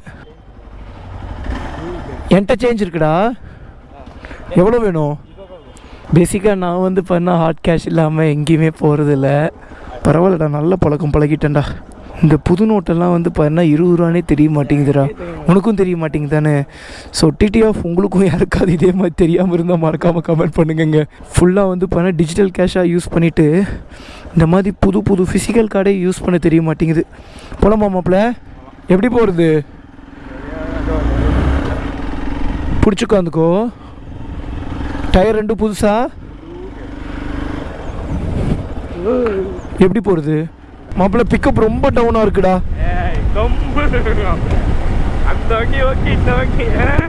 என்கிட்ட சேஞ்ச் இருக்குடா. எவ்வளோ வேணும்? பேசிக்காக நான் வந்து பண்ணால் ஹாட் கேஷ் இல்லாமல் எங்கேயுமே போகிறதில்ல பரவாயில்லடா நல்ல பழக்கம் பழகிட்டேன்டா. இந்த புது நோட்டெல்லாம் வந்து பாருன்னா இருபது ரூபானே தெரிய மாட்டேங்குதுடா. உனக்கும் தெரிய மாட்டேங்குது தானே ஸோ டிடிஎஃப் உங்களுக்கும் யாருக்காவது இதே மாதிரி தெரியாமல் இருந்தால் மறக்காமல் கமெண்ட் பண்ணுங்கங்க. ஃபுல்லாக வந்து பண்ண டிஜிட்டல் கேஷாக யூஸ் பண்ணிவிட்டு இந்த மாதிரி புது புது ஃபிசிக்கல் கார்டே யூஸ் பண்ண தெரிய மாட்டேங்குது. போலாமா மாப்பிள்ள எப்படி போகிறது பிடிச்சிக்கோ உட்காந்துக்கோ. டயர் ரெண்டு புதுசா? எப்படி போகிறது மாப்பிள்ள பிக்கப் ரொம்ப டவுனாக இருக்குடா.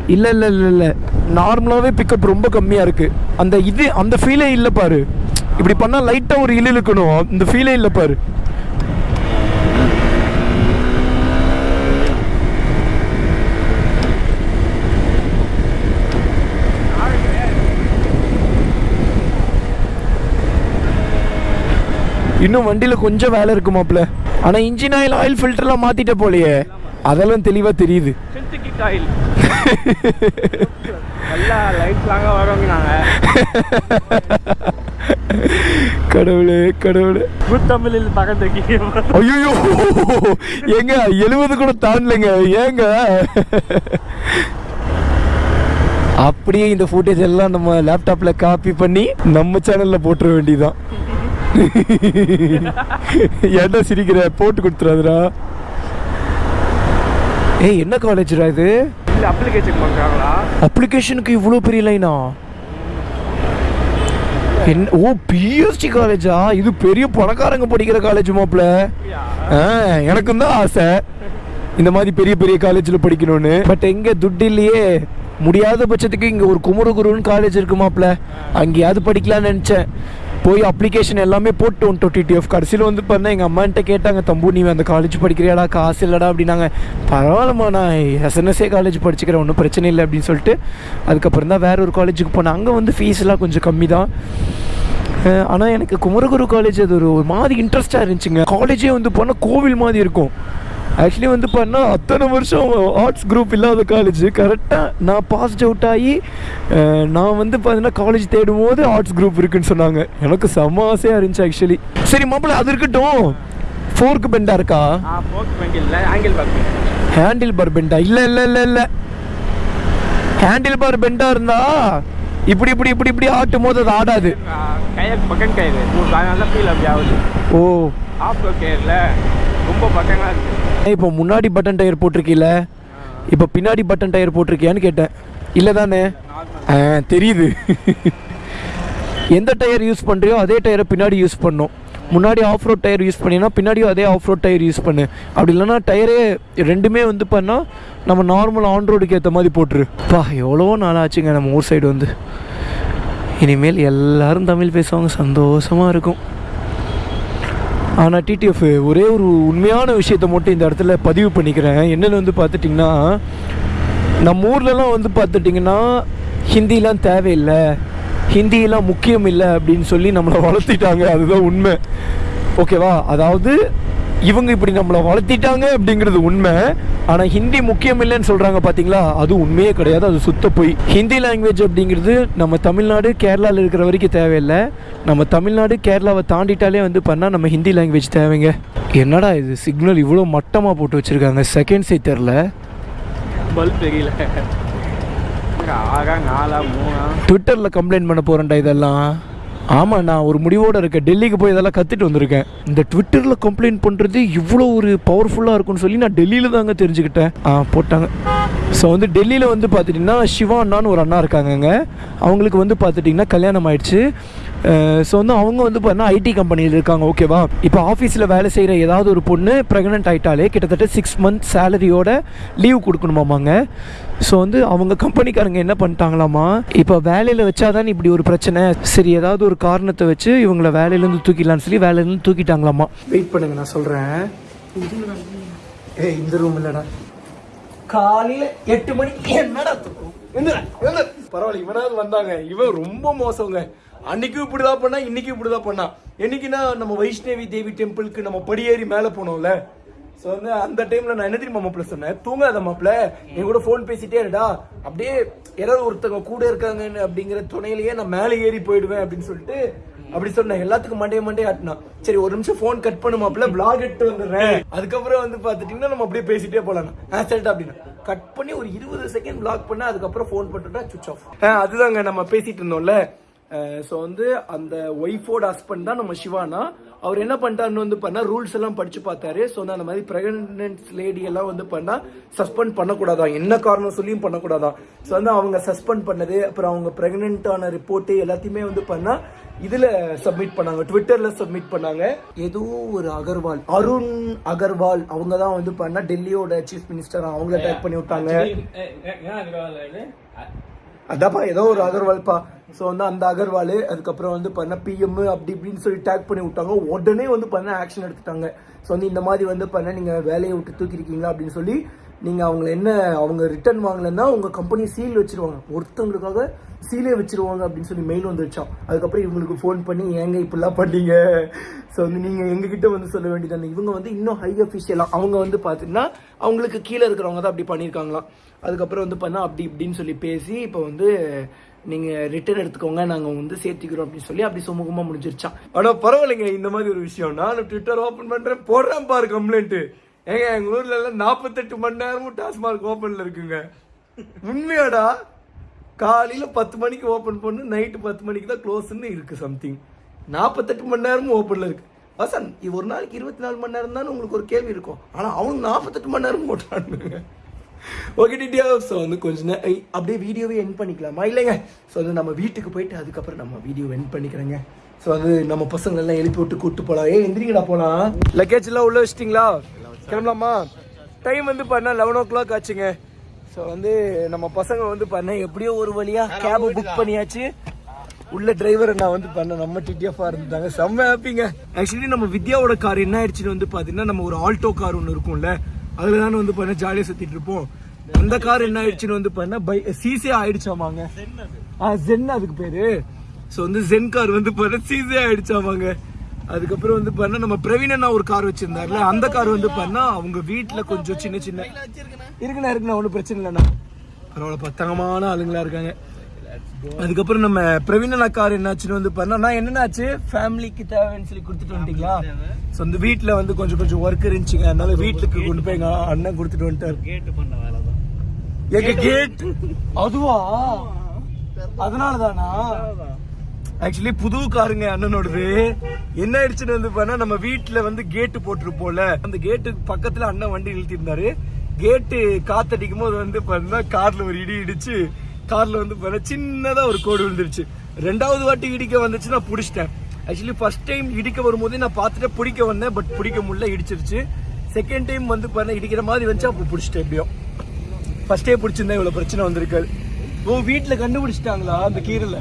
இல்லை இல்லை இல்லை இல்லை. நார்மலாகவே பிக்கப் ரொம்ப கம்மியாக இருக்குது அந்த இது அந்த ஃபீலே இல்லை பாரு. இப்படி பண்ணால் லைட்டாக ஒரு இழு இழுக்கணும். இந்த ஃபீலே இல்லை பாரு. இன்னும் வண்டியில் கொஞ்சம் வேலை இருக்கு மாப்ள ஆனால் இன்ஜின் ஆயில் ஆயில் ஃபில்டர்லாம் மாற்றிட்ட போலையே. அதெல்லாம் தெளிவாக தெரியுது. கடவுளே கடவுளே. புத்தமிழில் பக்கத்துக்கு ஐயோ ஏங்க எழுபது கூட தாண்டலைங்க. ஏங்க? அப்படியே இந்த ஃபுட்டேஜ் எல்லாம் நம்ம லேப்டாப்ல காப்பி பண்ணி நம்ம சேனல்ல போட்டுற வேண்டியதான் [LAUGHS] ஏன்டா சிரிக்கிற? போட்டு கொடுத்துறாதுடா. ஏய் என்ன காலேஜ்டா இது? இல்ல அப்ளிகேஷன் பண்றாங்களா? அப்ளிகேஷனுக்கு இவ்வளோ பெரிய லைனா என்ன ஓ பிஎஸ்டி காலேஜா? இது பெரிய பணக்காரங்க படிக்கிற காலேஜ் மாப்ள. ஆ எனக்கும் தான் ஆசை. இந்த மாதிரி பெரிய பெரிய காலேஜில் படிக்கணும்னு. பட் எங்க துட்டு இல்லையே. முடியாத பட்சத்துக்கு இங்கே ஒரு குமரகுருன்னு காலேஜ் இருக்கு மாப்ள. அங்கேயாவது படிக்கலாம்னு நினச்சேன். போய் அப்ளிகேஷன் எல்லாமே போட்டு வந்துட்டோம் டிடிஎஃப் கடைசியில் வந்து பார்த்தா எங்கள் அம்மான்ட்ட கேட்டாங்க தம்பு நீ அந்த காலேஜ் படிக்கிறியாடா? காசு இல்லைடா அப்படின்னாங்க. பரவாயில்லம்மா நான் எஸ்என்எஸ்ஏ காலேஜ் படிச்சுக்கிறேன் ஒன்றும் பிரச்சனை இல்லை அப்படின்னு சொல்லிட்டு அதுக்கப்புறம் தான் வேறு ஒரு காலேஜுக்கு போனேன். அங்கே வந்து ஃபீஸ்லாம் கொஞ்சம் கம்மி தான். ஆனால் எனக்கு குமரகுரு காலேஜ் அது ஒரு மாதிரி இன்ட்ரெஸ்ட்டாக இருந்துச்சுங்க. காலேஜே வந்து போனால் கோவில் மாதிரி இருக்கும். ஆக்சுவலி வந்து பண்ணால் அத்தனை வருஷம் ஆர்ட்ஸ் குரூப் இல்லாத காலேஜ் கரெக்டாக நான் பாஸ்ட் அவுட் ஆகி நான் வந்து பார்த்தீங்கன்னா காலேஜ் தேடும் போது ஆர்ட்ஸ் குரூப் இருக்குன்னு சொன்னாங்க. எனக்கு செம்ம ஆசையாக இருந்துச்சு ஆக்சுவலி சரி மாப்பிள்ள அது இருக்கட்டும். ஃபோர்க்கு பெண்டா இருக்கா? இல்ல ஹேண்டில் பார் பெண்டா இல்லை இல்லை இல்லை இல்லை. ஹேண்டில் பார் பெண்டா இருந்தா இப்படி இப்படி இப்படி இப்படி ஆட்டும் போது அது ஆடாது. ஓ. ஆஃப் கயிறுல ரொம்ப பக்கங்களா இருக்கு. இப்போ முன்னாடி பட்டன் டயர் போட்டிருக்கீல இப்போ பின்னாடி பட்டன் டயர் போட்டிருக்கியான்னு கேட்டேன். இல்லை தானே? ஆ தெரியுது. எந்த டயர் யூஸ் பண்ணுறியோ அதே டயரை பின்னாடி யூஸ் பண்ணும். முன்னாடி ஆஃப் ரோட் டயர் யூஸ் பண்ணினா பின்னாடியும் அதே ஆஃப் ரோட் டயர் யூஸ் பண்ணு. அப்படி இல்லைன்னா டயரே ரெண்டுமே வந்து பண்ணால் நம்ம நார்மல் ஆன் ரோடுக்கு ஏற்ற மாதிரி போட்டுரு. பா எவ்வளோ நாள் ஆச்சுங்க நம்ம ஊர் சைடு வந்து. இனிமேல் எல்லாரும் தமிழ் பேசுவாங்க. சந்தோஷமாக இருக்கும். ஆனால் டிடிஎஃப் ஒரே ஒரு உண்மையான விஷயத்த மட்டும் இந்த இடத்துல பதிவு பண்ணிக்கிறேன். என்னென்னு வந்து பார்த்துட்டிங்கன்னா நம்ம ஊர்லலாம் வந்து பார்த்துட்டிங்கன்னா ஹிந்திலாம் தேவையில்லை. ஹிந்தியெல்லாம் முக்கியம் இல்லை அப்படின்னு சொல்லி நம்மளை வளர்த்திட்டாங்க. அதுதான் உண்மை. ஓகேவா? அதாவது இவங்க இப்படி நம்மளை வளர்த்திட்டாங்க அப்படிங்கிறது உண்மை. ஆனால் ஹிந்தி முக்கியம் இல்லைன்னு சொல்கிறாங்க பார்த்தீங்களா அது உண்மையே கிடையாது அது சுத்த போய். ஹிந்தி லாங்குவேஜ் அப்படிங்கிறது நம்ம தமிழ்நாடு கேரளாவில் இருக்கிற வரைக்கும் தேவையில்லை. நம்ம தமிழ்நாடு கேரளாவை தாண்டிட்டாலே வந்து பண்ணால் நம்ம ஹிந்தி லாங்குவேஜ் தேவைங்க. என்னடா இது சிக்னல் இவ்வளோ மட்டமாக போட்டு வச்சுருக்காங்க? செகண்ட்ஸே தெரில பல்ப் தெரியல. ட்விட்டரில் கம்ப்ளைண்ட் பண்ண போகிறேன்டா இதெல்லாம். ஆமாம் நான் ஒரு முடிவோடு இருக்கேன். டெல்லிக்கு போய் இதெல்லாம் கற்றுட்டு வந்திருக்கேன். இந்த ட்விட்டரில் கம்ப்ளைண்ட் பண்ணுறது இவ்வளோ ஒரு பவர்ஃபுல்லாக இருக்கும்னு சொல்லி நான் டெல்லியில் தாங்க தெரிஞ்சுக்கிட்டேன். ஆ போட்டாங்க. ஸோ வந்து டெல்லியில் வந்து பார்த்துட்டிங்கன்னா சிவா அண்ணான்னு ஒரு அண்ணா இருக்காங்கங்க. அவங்களுக்கு வந்து பார்த்துட்டிங்கன்னா கல்யாணம் ஆயிடுச்சு. ஸோ வந்து அவங்க வந்து பார்த்தீங்கன்னா ஐடி கம்பெனியில் இருக்காங்க ஓகேவா இப்போ ஆஃபீஸில் வேலை செய்கிற ஏதாவது ஒரு பொண்ணு ப்ரெக்னென்ட் ஆகிட்டாலே கிட்டத்தட்ட சிக்ஸ் மந்த் சேலரியோட லீவ் கொடுக்கணுமாமாங்க. ஸோ வந்து அவங்க கம்பெனிக்காரங்க என்ன பண்ணிட்டாங்களாமா இப்போ வேலையில் வச்சாதான் இப்படி ஒரு பிரச்சனை. சரி ஏதாவது ஒரு காரணத்தை வச்சு இவங்கள வேலையிலேருந்து தூக்கிடலான்னு சொல்லி வேலையிலேருந்து தூக்கிட்டாங்களாமா வெயிட் பண்ணுங்க நான் சொல்கிறேன் ஏய் இந்த ரூம் இல்லைடா. காலையில் எட்டு மணிக்கு என்னடா பரவாயில்ல இவனாவது வந்தாங்க. இவன் ரொம்ப மோசங்க. அன்னைக்கும் இப்படிதான் பண்ணா இன்னைக்கும் இப்படிதான் பண்ணா. என்னைக்குன்னா நம்ம வைஷ்ணவி தேவி டெம்பிளுக்கு நம்ம படியேறி மேலே போனோம்ல. ஸோ வந்து அந்த டைம்ல நான் என்ன தெரியுமா மாப்பிள சொன்னேன்? தூங்காத மாப்பிள நீ கூட ஃபோன் பேசிட்டே இருடா. அப்படியே யாராவது ஒருத்தவங்க கூட இருக்காங்கன்னு அப்படிங்கிற துணையிலேயே நான் மேலே ஏறி போயிடுவேன் அப்படின்னு சொல்லிட்டு அப்படி சொன்னேன். எல்லாத்துக்கும் மண்டே மண்டே ஆட்டினா. சரி ஒரு நிமிஷம் ஃபோன் கட் பண்ணு மாப்பிள பிளாக் எடுத்து வந்துடுறேன். அதுக்கப்புறம் வந்து பார்த்துட்டீங்கன்னா நம்ம அப்படியே பேசிட்டே போலாம். ஆ சரிடா அப்படின்னு. கட் பண்ணி ஒரு இருபது செகண்ட் பிளாக் பண்ண அதுக்கப்புறம் ஃபோன் பண்ணிட்டா சுவிச் ஆஃப் அதுதாங்க நம்ம பேசிட்டு இருந்தோம்ல. ஸோ வந்து அந்த ஒய்ஃபோட ஹஸ்பண்ட் தான் நம்ம சிவானா. அவர் என்ன பண்ணிட்டாருன்னு வந்து பண்ணா ரூல்ஸ் எல்லாம் படிச்சு பார்த்தாரு. ஸோ அந்த மாதிரி பிரெக்னன்ட் லேடி எல்லாம் வந்து பண்ணா சஸ்பெண்ட் பண்ணக்கூடாதான். என்ன காரணம் சொல்லியும் பண்ணக்கூடாதான். ஸோ வந்து அவங்க சஸ்பெண்ட் பண்ணது அப்புறம் அவங்க பிரெக்னென்ட்டான ரிப்போர்ட்டு எல்லாத்தையுமே வந்து பண்ணா இதுல சப்மிட் பண்ணாங்க. ட்விட்டர்ல சப்மிட் பண்ணாங்க. ஏதோ ஒரு அகர்வால் அருண் அகர்வால் அவங்க தான் வந்து பண்ணா டெல்லியோட சீஃப் மினிஸ்டர் அவங்கள டேக் பண்ணி விட்டாங்க. அதாப்பா ஏதோ ஒரு அகர்வால்ப்பா. ஸோ வந்து அந்த அகர்வால் அதுக்கப்புறம் வந்து பண்ண பிஎம் அப்படி இப்படின்னு சொல்லி டேக் பண்ணி விட்டாங்க. உடனே வந்து பண்ண ஆக்ஷன் எடுத்துட்டாங்க. ஸோ வந்து இந்த மாதிரி வந்து பண்ண நீங்கள் வேலையை விட்டு தூக்கிருக்கீங்களா அப்படின்னு சொல்லி நீங்கள் அவங்கள என்ன அவங்க ரிட்டர்ன் வாங்கலைன்னா உங்கள் கம்பெனி சீல் வச்சிருவாங்க. ஒருத்தவங்களுக்காக சீலே வச்சிருவாங்க அப்படின்னு சொல்லி மெயில் வந்துருச்சான் அதுக்கப்புறம் இவங்களுக்கு ஃபோன் பண்ணி ஏங்க இப்படிலாம் பண்ணீங்க? ஸோ வந்து நீங்கள் எங்ககிட்ட வந்து சொல்ல வேண்டியது இவங்க வந்து இன்னும் ஹை அஃபிஷியலாக அவங்க வந்து பார்த்தீங்கன்னா அவங்களுக்கு கீழே இருக்கிறவங்க தான் அப்படி பண்ணியிருக்காங்களாம். அதுக்கப்புறம் வந்து பண்ணால் அப்படி இப்படின்னு சொல்லி பேசி இப்போ வந்து நீங்கள் ரிட்டர்ன் எடுத்துக்கோங்க நாங்கள் வந்து சேர்த்திக்கிறோம் அப்படின்னு சொல்லி அப்படி சுமூகமாக முடிஞ்சிருச்சான் ஆனால் பரவாயில்லைங்க இந்த மாதிரி ஒரு விஷயம். நானும் ட்விட்டர் ஓப்பன் பண்ணுறேன் போடுறேன் பாரு கம்ப்ளைண்ட்டு ஏங்க எங்கள் ஊர்ல எல்லாம் நாற்பத்தெட்டு மணி நேரமும் டாஸ்மார்க் ஓப்பனில் இருக்குங்க. உண்மையாடா? காலையில பத்து மணிக்கு ஓபன் பண்ணு நைட்டு பத்து மணிக்கு தான் க்ளோஸ்ன்னு இருக்கு சம்திங் நாற்பத்தெட்டு மணி நேரமும் ஓப்பனில் இருக்கு. வசன் ஒரு நாளைக்கு இருபத்தி நாலு மணி நேரம் தான் உங்களுக்கு ஒரு கேள்வி இருக்கும். ஆனால் அவங்க நாற்பத்தெட்டு மணி நேரம் போட்டானுங்க ஓகே டிடியா ஸோ வந்து கொஞ்ச நேரம் அப்படியே வீடியோவே என் பண்ணிக்கலாமா? இல்லைங்க. ஸோ வந்து நம்ம வீட்டுக்கு போயிட்டு அதுக்கப்புறம் நம்ம வீடியோ என் பண்ணிக்கிறேங்க. ஸோ அது நம்ம பசங்க எல்லாம் எழுப்பி விட்டு கூட்டு போலாம். ஏ எந்திரிங்கடா போலாம். லக்கேஜ் எல்லாம் உள்ள வச்சிட்டிங்களா? கிளம்பலாமா? டைம் வந்து பண்ணா லெவன் ஓ கிளாக் ஆச்சுங்க. ஸோ வந்து நம்ம பசங்க வந்து பண்ண எப்படியோ ஒரு வழியா கேப் புக் பண்ணியாச்சு. உள்ள டிரைவர் நான் வந்து பண்ண நம்ம டிடிஎஃபா இருந்தாங்க. செம்ம ஹாப்பிங்க ஆக்சுவலி நம்ம வித்யாவோட கார் என்ன ஆயிடுச்சுன்னு வந்து பாத்தீங்கன்னா நம்ம ஒரு ஆல்டோ கார் ஒன்று இருக்கும்ல. அதுல தானே வந்து பண்ண ஜாலியா சுத்திட்டு இருப்போம். அந்த கார் என்ன ஆயிடுச்சுன்னு வந்து பண்ண பை சீசே ஆயிடுச்சாமாங்க. ஆ ஜென் அதுக்கு பேரு. ஸோ வந்து ஜென் கார் வந்து பண்ண சீசே ஆயிடுச்சாமாங்க. அதுக்கப்புறம் வந்து பண்ணா நம்ம பிரவீன் அண்ணா ஒரு கார் வச்சிருந்தாருல அந்த கார் வந்து பண்ணா அவங்க வீட்ல கொஞ்சம் சின்ன சின்ன இருக்குண்ணா இருக்குண்ணா ஒன்றும் பிரச்சனை இல்லைண்ணா. பரவாயில்ல பத்தங்கமான ஆளுங்களா இருக்காங்க. அதுக்கப்புறம் நம்ம பிரவீன் அண்ணா கார் என்னாச்சுன்னு வந்து பண்ணா நான் என்னென்னாச்சு? ஃபேமிலிக்கு தேவைன்னு சொல்லி கொடுத்துட்டு வந்துட்டீங்களா? ஸோ அந்த வீட்டில் வந்து கொஞ்சம் கொஞ்சம் ஒர்க் இருந்துச்சுங்க. அதனால வீட்டுக்கு கொண்டு போய் எங்க அண்ணன் கொடுத்துட்டு வந்துட்டாரு. கேட்டு பண்ண வேலை தான் எங்க கேட் அதுவா? அதனால தானா ஆக்சுவலி புது காருங்க அண்ணனோடது. என்ன ஆயிடுச்சுன்னு வந்து பண்ணா நம்ம வீட்டுல வந்து கேட்டு போட்டிருப்போம்ல. அந்த கேட்டுக்கு பக்கத்துல அண்ணன் வண்டி இழுத்திருந்தாரு கேட்டு காத்தடிக்கும் போது வந்து பண்ணா கார்ல ஒரு இடி இடிச்சு கார்ல வந்து பண்ண சின்னதா ஒரு கோடு விழுந்துருச்சு. ரெண்டாவது வாட்டி இடிக்க வந்துச்சு நான் பிடிச்சிட்டேன். ஆக்சுவலி ஃபர்ஸ்ட் டைம் இடிக்க வரும்போதே நான் பார்த்துட்டு பிடிக்க வந்தேன் பட் பிடிக்க முடியல இடிச்சிருச்சு. செகண்ட் டைம் வந்து பாருங்க இடிக்கிற மாதிரி வந்துச்சு அப்போ பிடிச்சிட்டேன் எப்படியும் ஃபர்ஸ்டே பிடிச்சிருந்தா இவ்வளவு பிரச்சனை வந்திருக்காது ஓ வீட்டில் கண்டுபிடிச்சிட்டாங்களா அந்த கீரல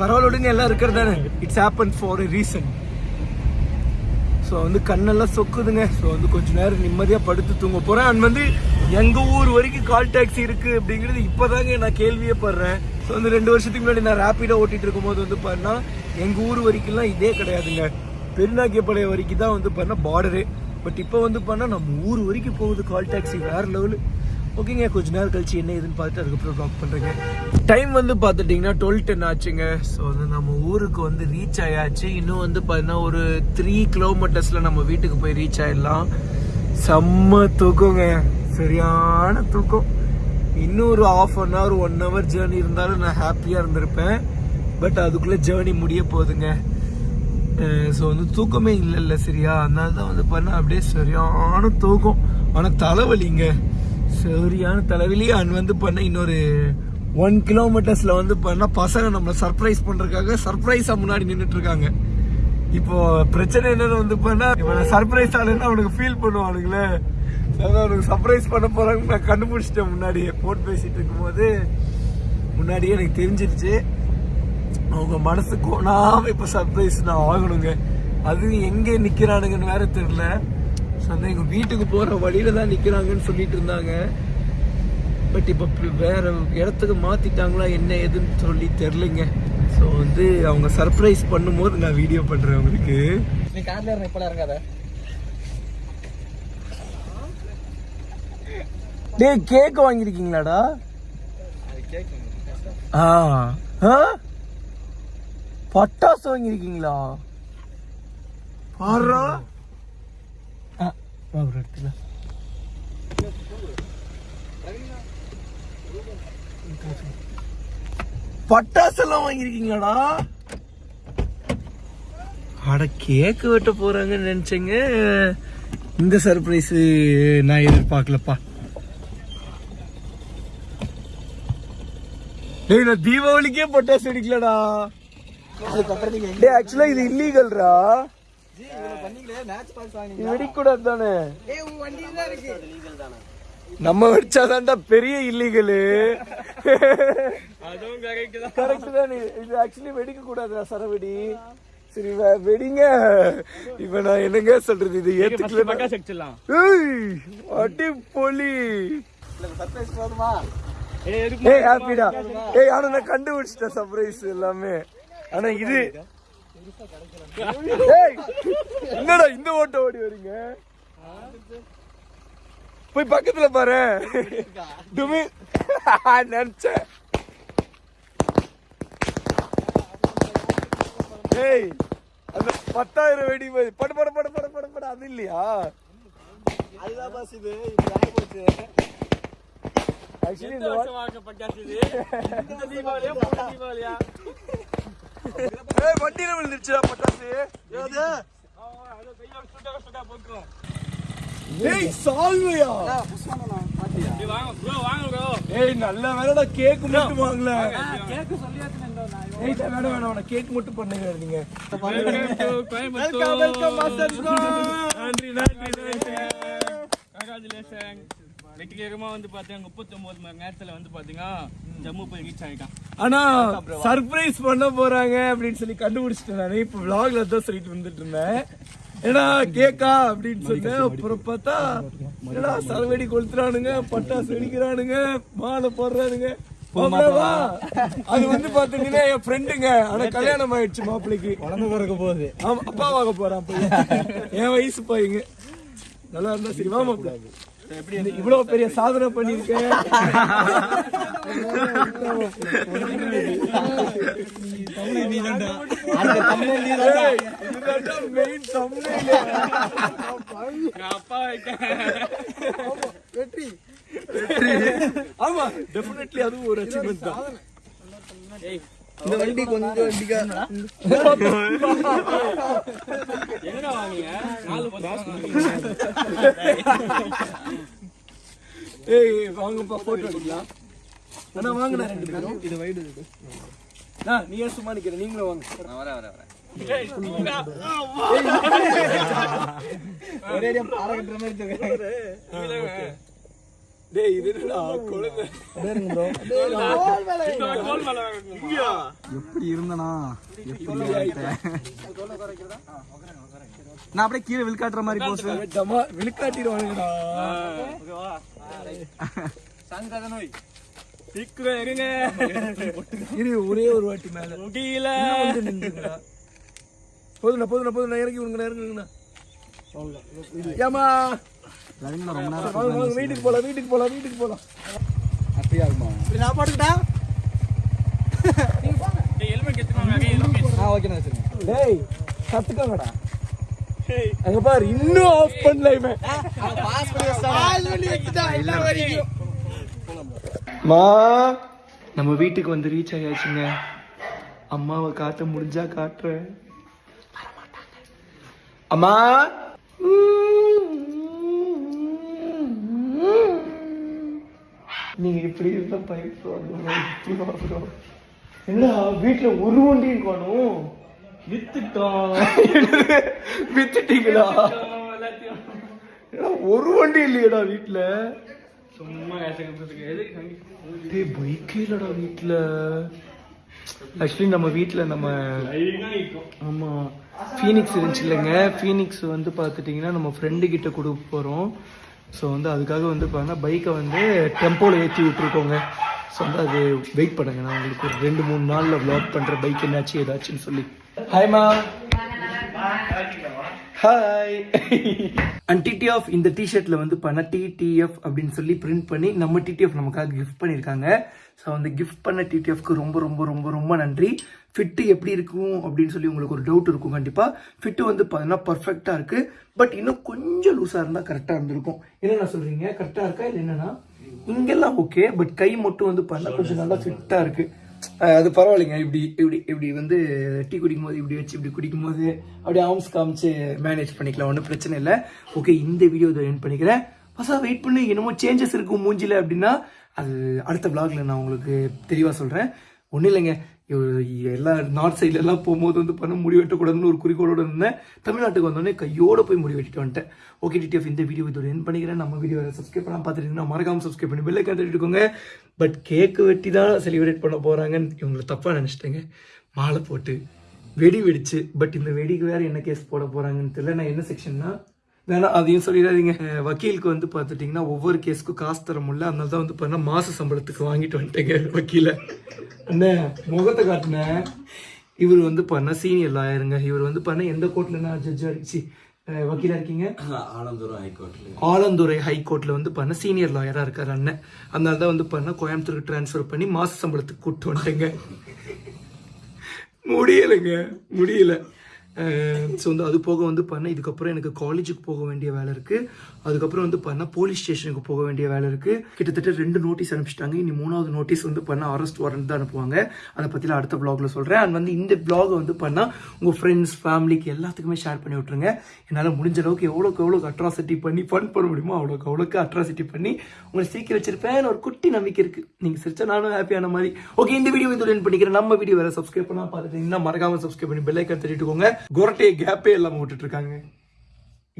பரவாயில்ல விடுங்க எல்லாம் இருக்கிறதானே it's happen for reason so வந்து கண்ணெல்லாம் சொக்குதுங்க. ஸோ வந்து கொஞ்ச நேரம் நிம்மதியாக படுத்து தூங்க போகிறேன் அண்ட் வந்து எங்கள் ஊர் வரைக்கும் கால் டாக்ஸி இருக்குது அப்படிங்கிறது இப்போதாங்க நான் கேள்வியே படுறேன். ஸோ வந்து ரெண்டு வருஷத்துக்கு முன்னாடி நான் ரேப்பிடாக ஓட்டிகிட்டு இருக்கும்போது வந்து பாருன்னா எங்கள் ஊர் வரைக்கும்லாம் இதே கிடையாதுங்க. பெருநாக்கியப்பாளையம் வரைக்கும் தான் வந்து பாருன்னா பார்டரு பட் இப்போ வந்து பண்ணா நம்ம ஊர் வரைக்கும் போகுது கால் டாக்ஸி வேறு லெவலு ஓகேங்க கொஞ்ச நேரம் கழிச்சு என்ன ஏதுன்னு பார்த்துட்டு அதுக்கப்புறம் டாக் பண்ணுறேங்க டைம் வந்து பார்த்துட்டிங்கன்னா டுவெல் டென் ஆச்சுங்க. ஸோ வந்து நம்ம ஊருக்கு வந்து ரீச் ஆயாச்சு. இன்னும் வந்து பார்த்தீங்கன்னா ஒரு த்ரீ கிலோமீட்டர்ஸில் நம்ம வீட்டுக்கு போய் ரீச் ஆயிடலாம். செம்ம தூக்கங்க. சரியான தூக்கம். இன்னும் ஒரு half an hour one hour journey இருந்தாலும் நான் ஹாப்பியாக இருந்திருப்பேன். பட் அதுக்குள்ளே ஜேர்னி முடிய போகுதுங்க ஸோ வந்து தூக்கமே இல்லைல்ல சரியா? அதனால தான் வந்து பண்ண அப்படியே சரியான தூக்கம். ஆனால் தலைவலிங்க. சரியான தலைவிலேயே அண்ட் வந்து பண்ண இன்னொரு ஒன் கிலோமீட்டர்ஸில் வந்து பண்ணால் பசங்க நம்மளை சர்ப்ரைஸ் பண்ணுறதுக்காக சர்ப்ரைஸாக முன்னாடி நின்றுட்டுருக்காங்க இப்போது இப்போ பிரச்சனை என்னன்னு வந்து பண்ணா இவனை சர்ப்ரைஸ் ஆளுன்னு அவனுக்கு ஃபீல் பண்ணுவானுங்களே. அதான் அவனுக்கு சர்ப்ரைஸ் பண்ண போகிறாங்க நான் கண்டுபிடிச்சிட்டேன் முன்னாடியே. போன் பேசிகிட்டு இருக்கும்போது முன்னாடியே எனக்கு தெரிஞ்சிருச்சு. அவங்க மனசு கோணாம இப்போ சர்ப்ரைஸ் நான் ஆகணுங்க. அதுவும் எங்கே நிற்கிறானுங்கன்னு வேற தெரில ஸோ வந்து எங்க வீட்டுக்கு போற வழியில தான் நிக்கிறாங்கன்னு சொல்லிட்டு இருந்தாங்க. பட் இப்ப வேற இடத்துக்கு மாத்திட்டாங்களா என்ன ஏதுன்னு சொல்லி தெரிலங்க ஸோ வந்து அவங்க சர்ப்ரைஸ் பண்ணும்போது நான் வீடியோ பண்றேன் உங்களுக்கு. நீ கார்ல இறங்க இப்ப இறங்காத. டேய் கேக் வாங்கியிருக்கீங்களாடா? ஆ ஆ? பட்டாசு வாங்கியிருக்கீங்களா? பாரா? எடுத்துக்க பட்டாசு எல்லாம் வாங்கியிருக்கீங்களாடா? அட கேக்கு வெட்ட போறாங்கன்னு நினைச்சேங்க. இந்த சர்ப்ரைஸ் நான் எதிர்பார்க்கலப்பா. டேய் நான் தீபாவளிக்கே பட்டாசு நீங்க டேய் ஆக்சுவலா இது இல்லீகல்ரா வெடிக்கூடாது தானே ஏய் உங்க வண்டி தான் இருக்கு. லீகல் தானே நம்ம வெடிச்சாதான்டா பெரிய இல்லீகலு அதுவும் கரெக்ட் தான். கரெக்ட் தான் இது ஆக்சுவலி வெடிக்க கூடாதுடா சரவெடி. சரி வெடிங்க. இப்ப நான் என்னங்க சொல்றது? இது ஏத்துக்கல அடி பொலி ஏய் ஹாப்பிடா ஏய் ஆனா நான் கண்டுபிடிச்சிட்டேன் சர்ப்ரைஸ் எல்லாமே. ஆனா இது என்னடா இந்த ஓட்ட ஓடி வரீங்க போய் பக்கத்துல பாரு. டுமி. நினைச்சேன். ஏய் அந்த பத்தாயிரம் வெடி போய் படு படு படு படு படு படு. அது இல்லையா? அதுதான் பாஸ் இது. போச்சு. ஆக்சுவலி இந்த வருஷம் வாங்க பட்டாசு இது? இந்த தீபாவளியா போன தீபாவளியா? ஏய் வண்டியில விழுந்துருச்சுடா பட்டாசு. ஏது? ஏய் சால்வையா? ஏய் நல்ல வேலைடா கேக் மட்டும் வாங்கல ஏய் வேணாம் வேணாம் வேணாம் கேக் மட்டும் பண்ணுங்க நீங்க. வெல்கம் வெல்கம் மாஸ்டர் நன்றி நன்றி நன்றி. கங்க்ராச்சுலேஷன் வெற்றிகரமா வந்து பாத்தீங்க முப்பத்தொன்பது மணி நேரத்துல வந்து பாத்தீங்கன்னா ஜம்மு போய் ரீச் ஆயிட்டான். ஆனா சர்ப்ரைஸ் பண்ண போறாங்க அப்படின்னு சொல்லி கண்டுபிடிச்சிட்டேன் நானு இப்ப vlogல தான் சொல்லிட்டு வந்துட்டு இருந்தேன். ஏன்னா கேக்கா அப்படின்னு சொன்னேன். அப்புறம் பார்த்தா ஏடா சரவெடி கொளுத்துறானுங்க பட்டாசு வெடிக்கிறானுங்க மாலை போடுறானுங்க. அது வந்து பாத்தீங்கன்னா என் ஃப்ரெண்டுங்க ஆனா கல்யாணம் ஆயிடுச்சு மாப்பிள்ளைக்கு உடம்பு பிறக்க போகுது. ஆமா அப்பாவாக போறான் பையன் என் வயசு பையங்க. நல்லா இருந்தா சரி வா மாப்பிள்ளை இந்த இவ்வளவு பெரிய சாதனை பண்ணிருக்கேன் வெற்றி ஆமா டெஃபினெட்லி அதுவும் ஒரு அச்சீவ்மெண்ட் தான். இந்த வண்டி கொஞ்சம் வண்டிக்கா எங்கடா வாங்குங்க நாலு ஏய் வாங்கப்பா போட்டோ எடுக்கலாம். அண்ணா வாங்கண்ணா. ரெண்டு பேரும் இது. வைடு ஆ, நீ ஏன் சும்மா நிக்கிற. நீங்களும் வாங்க. ஒரே பாறை கட்டுற மாதிரி டேய் இது என்னடா குழந்தை? கோல் மேல எப்படி இருந்தனா? நான் அப்படியே கீழே விழுக்காட்டுற மாதிரி போஸ் டமா விழுக்காட்டிடுவானுங்கடா. சீக்கிரம் இருங்க. இரு ஒரே ஒரு வாட்டி மேல. முடியல. போதுண்ணா போதுண்ணா போதுண்ணா இறங்கி விடுங்கண்ணா இறங்குங்கண்ணா ஏமா வீட்டுக்கு போலாம் வீட்டுக்கு போலாம் வீட்டுக்கு நான் போட்டுக்கிட்டா? டேய் கத்துக்கோங்கடா. அங்க பாரு இன்னும் ஆஃப் பண்ணல இவன் பாஸ் பண்ணி வச்சிட்டா மா? நம்ம வீட்டுக்கு வந்து ரீச் ஆயாச்சுங்க. அம்மாவை காட்ட முடிஞ்சா காட்டுறேன். அம்மா? நீங்க இப்படி இருந்தா பயப்படுவாங்க என்ன வீட்டுல ஒரு வண்டி இருக்கணும் வித்துட்டோம். வித்துட்டீங்களா? ஏடா, ஒரு வண்டி இல்லையடா வீட்டுல சும்மா பைக்கே இல்லடா வீட்டுல ஆக்சுவலி நம்ம வீட்டுல நம்ம லைனா நிற்கும் ஆமா ஃபீனிக்ஸ் இருந்துச்சு இல்லைங்க. ஃபீனிக்ஸ் வந்து பார்த்துட்டிங்கன்னா நம்ம ஃப்ரெண்டு கிட்ட கொடுக்க போகிறோம் ஸோ வந்து அதுக்காக வந்து பார்த்தீங்கன்னா பைக்கை வந்து டெம்போவில் ஏற்றி விட்ருக்கோங்க ஸோ வந்து அது வெயிட் பண்ணுங்க. நான் உங்களுக்கு ஒரு ரெண்டு மூணு நாளில் vlog பண்ணுற பைக் என்னாச்சு ஏதாச்சுன்னு சொல்லி. ஹாய்மா ஹாய் அண்ட் டிடிஎஃப் இந்த டிஷர்ட்டில் வந்து பண்ண டிடிஎஃப் அப்படின்னு சொல்லி பிரிண்ட் பண்ணி நம்ம டிடிஎஃப் நமக்காக கிஃப்ட் பண்ணியிருக்காங்க ஸோ அந்த கிஃப்ட் பண்ண டிடிஎஃப்க்கு ரொம்ப ரொம்ப ரொம்ப ரொம்ப நன்றி. ஃபிட்டு எப்படி இருக்கும் அப்படின்னு சொல்லி உங்களுக்கு ஒரு டவுட் இருக்கும் கண்டிப்பாக ஃபிட்டு வந்து பார்த்தீங்கன்னா பர்ஃபெக்டாக இருக்குது பட் இன்னும் கொஞ்சம் லூஸாக இருந்தால் கரெக்டாக இருந்திருக்கும். என்னென்ன சொல்கிறீங்க கரெக்டாக இருக்கா இல்லை என்னன்னா? இங்கெல்லாம் ஓகே பட் கை மட்டும் வந்து பண்ண கொஞ்சம் நல்லா ஃபிட்டாக இருக்குது அது பரவாயில்லைங்க. இப்படி இப்படி இப்படி வந்து டீ குடிக்கும் போது இப்படி வச்சு இப்படி குடிக்கும் போது அப்படியே ஆர்ம்ஸ் காமிச்சு மேனேஜ் பண்ணிக்கலாம். ஒன்றும் பிரச்சனை இல்லை. ஓகே இந்த வீடியோ இதை என் பண்ணிக்கிறேன். பசா வெயிட் பண்ணி. என்னமோ சேஞ்சஸ் இருக்கும் மூஞ்சில அப்படின்னா அது அடுத்த vlogல நான் உங்களுக்கு தெளிவாக சொல்கிறேன் ஒன்றும் இல்லைங்க. எல்லா நார்த் சைட்லலாம் போகும்போது வந்து பண்ண முடி வெட்டக்கூடாதுன்னு ஒரு குறிக்கோளோட இருந்தேன் தமிழ்நாட்டுக்கு வந்தோடனே கையோடு போய் முடி வெட்டிட்டு வந்துட்டேன் ஓகே டிடிஎஃப் இந்த வீடியோ இதோட என் பண்ணிக்கிறேன். நம்ம வீடியோ சப்ஸ்கிரைப் பண்ணால் பார்த்துட்டீங்கன்னா மறக்காம சப்ஸ்கிரைப் பண்ணி பெல்லை கண்டுட்டுக்கோங்க பட் கேக்கு வெட்டி தான் செலிப்ரேட் பண்ண போகிறாங்கன்னு இவங்களை தப்பாக நினச்சிட்டேங்க. மாலை போட்டு வெடி வெடிச்சு பட் இந்த வெடிக்கு வேற என்ன கேஸ் போட போகிறாங்கன்னு தெரியல. நான் என்ன செக்ஷன்னா வேணா அதையும் சொல்லிடாதீங்க. வக்கீலுக்கு வந்து பார்த்துட்டிங்கன்னா ஒவ்வொரு கேஸ்க்கும் காசு தர முடியல. அதனால தான் வந்து பார்த்தா மாச சம்பளத்துக்கு வாங்கிட்டு வந்துட்டேங்க வக்கீல. என்ன முகத்தை காட்டினேன் இவர் வந்து பண்ண சீனியர் லாயருங்க. இவர் வந்து பண்ண எந்த கோர்ட்ல நான் ஜட்ஜா இருந்துச்சு வக்கீலா இருக்கீங்க? ஆனந்தபுரம் ஹைகோர்ட்ல. ஆலந்துறை ஹைகோர்ட்ல வந்து பண்ண சீனியர் லாயரா இருக்காரு அண்ணன். அதனால தான் வந்து பண்ண கோயம்புத்தூருக்கு ட்ரான்ஸ்ஃபர் பண்ணி மாச சம்பளத்துக்கு கூப்பிட்டு வந்துட்டேங்க. முடியலைங்க. முடியல. ஸோ வந்து அது போக வந்து பண்ணேன் இதுக்கப்புறம் எனக்கு காலேஜுக்கு போக வேண்டிய வேலை இருக்குது அதுக்கப்புறம் வந்து பண்ண போலீஸ் ஸ்டேஷனுக்கு போக வேண்டிய வேலை இருக்கு. கிட்டத்தட்ட ரெண்டு நோட்டீஸ் அனுப்பிச்சிட்டாங்க. இனி மூணாவது நோட்டீஸ் வந்து பண்ணால் அரெஸ்ட் வாரண்ட் தான் அனுப்புவாங்க. அதை பற்றிலாம் அடுத்த vlogல சொல்கிறேன் அண்ட் வந்து இந்த vlog வந்து பண்ணால் உங்கள் ஃப்ரெண்ட்ஸ் ஃபேமிலிக்கு எல்லாத்துக்குமே ஷேர் பண்ணி விட்ருங்க என்னால் முடிஞ்ச அளவுக்கு எவ்வளோக்கு எவ்வளோக்கு அட்ராசிட்டி பண்ணி ஃபன் பண்ண முடியுமோ அவ்வளோக்கு அவ்வளோக்கு அட்ராசிட்டி பண்ணி உங்களை சீக்கிரம் வச்சிருப்பேன் ஒரு குட்டி நம்பிக்கை இருக்கு. நீங்கள் சிரிச்சா நானும் ஹாப்பியான மாதிரி. ஓகே இந்த வீடியோ இதோட end பண்ணிக்கிறேன். நம்ம வீடியோ வேற சப்ஸ்கிரைப் பண்ணா இன்னும் மறக்காம சப்ஸ்கிரைப் பண்ணி பெல் ஐக்கன் தட்டிட்டுக்கோங்க குரட்டையை கேப்பே இல்லாமல் விட்டுட்டு இருக்காங்க.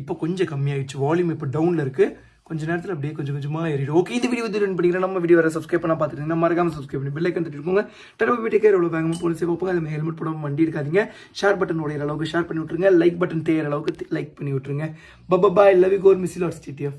இப்போ கொஞ்சம் கம்மியாயிடுச்சு. வால்யூம் இப்போ டவுனில் இருக்குது கொஞ்ச நேரத்தில் அப்படியே கொஞ்சம் கொஞ்சமாக ஏறிடும். ஓகே இந்த வீடியோ வந்து பண்ணிக்கிறேன். நம்ம வீடியோ வேறு சப்ஸ்கிரைப் பண்ணால் பார்த்துட்டீங்கன்னா மறக்காம சப்ஸ்கிரைப் பண்ணி பெல் ஐக்கன் தட்டிட்டுக்கோங்க வீட்டுக்கே எவ்வளோ வேகமாக போலீஸ் வைப்பாங்க அது ஹெல்மெட் போடாம வண்டி இருக்காதிங்க ஷேர் பட்டன் உடைய அளவுக்கு ஷேர் பண்ணி விட்டுருங்க. லைக் பட்டன் தேயிற அளவுக்கு லைக் பண்ணி விட்டுருங்க. பப்பா பாய் லவ் கோர் மிஸ் லாட்ஸ் டிடிஎஃப்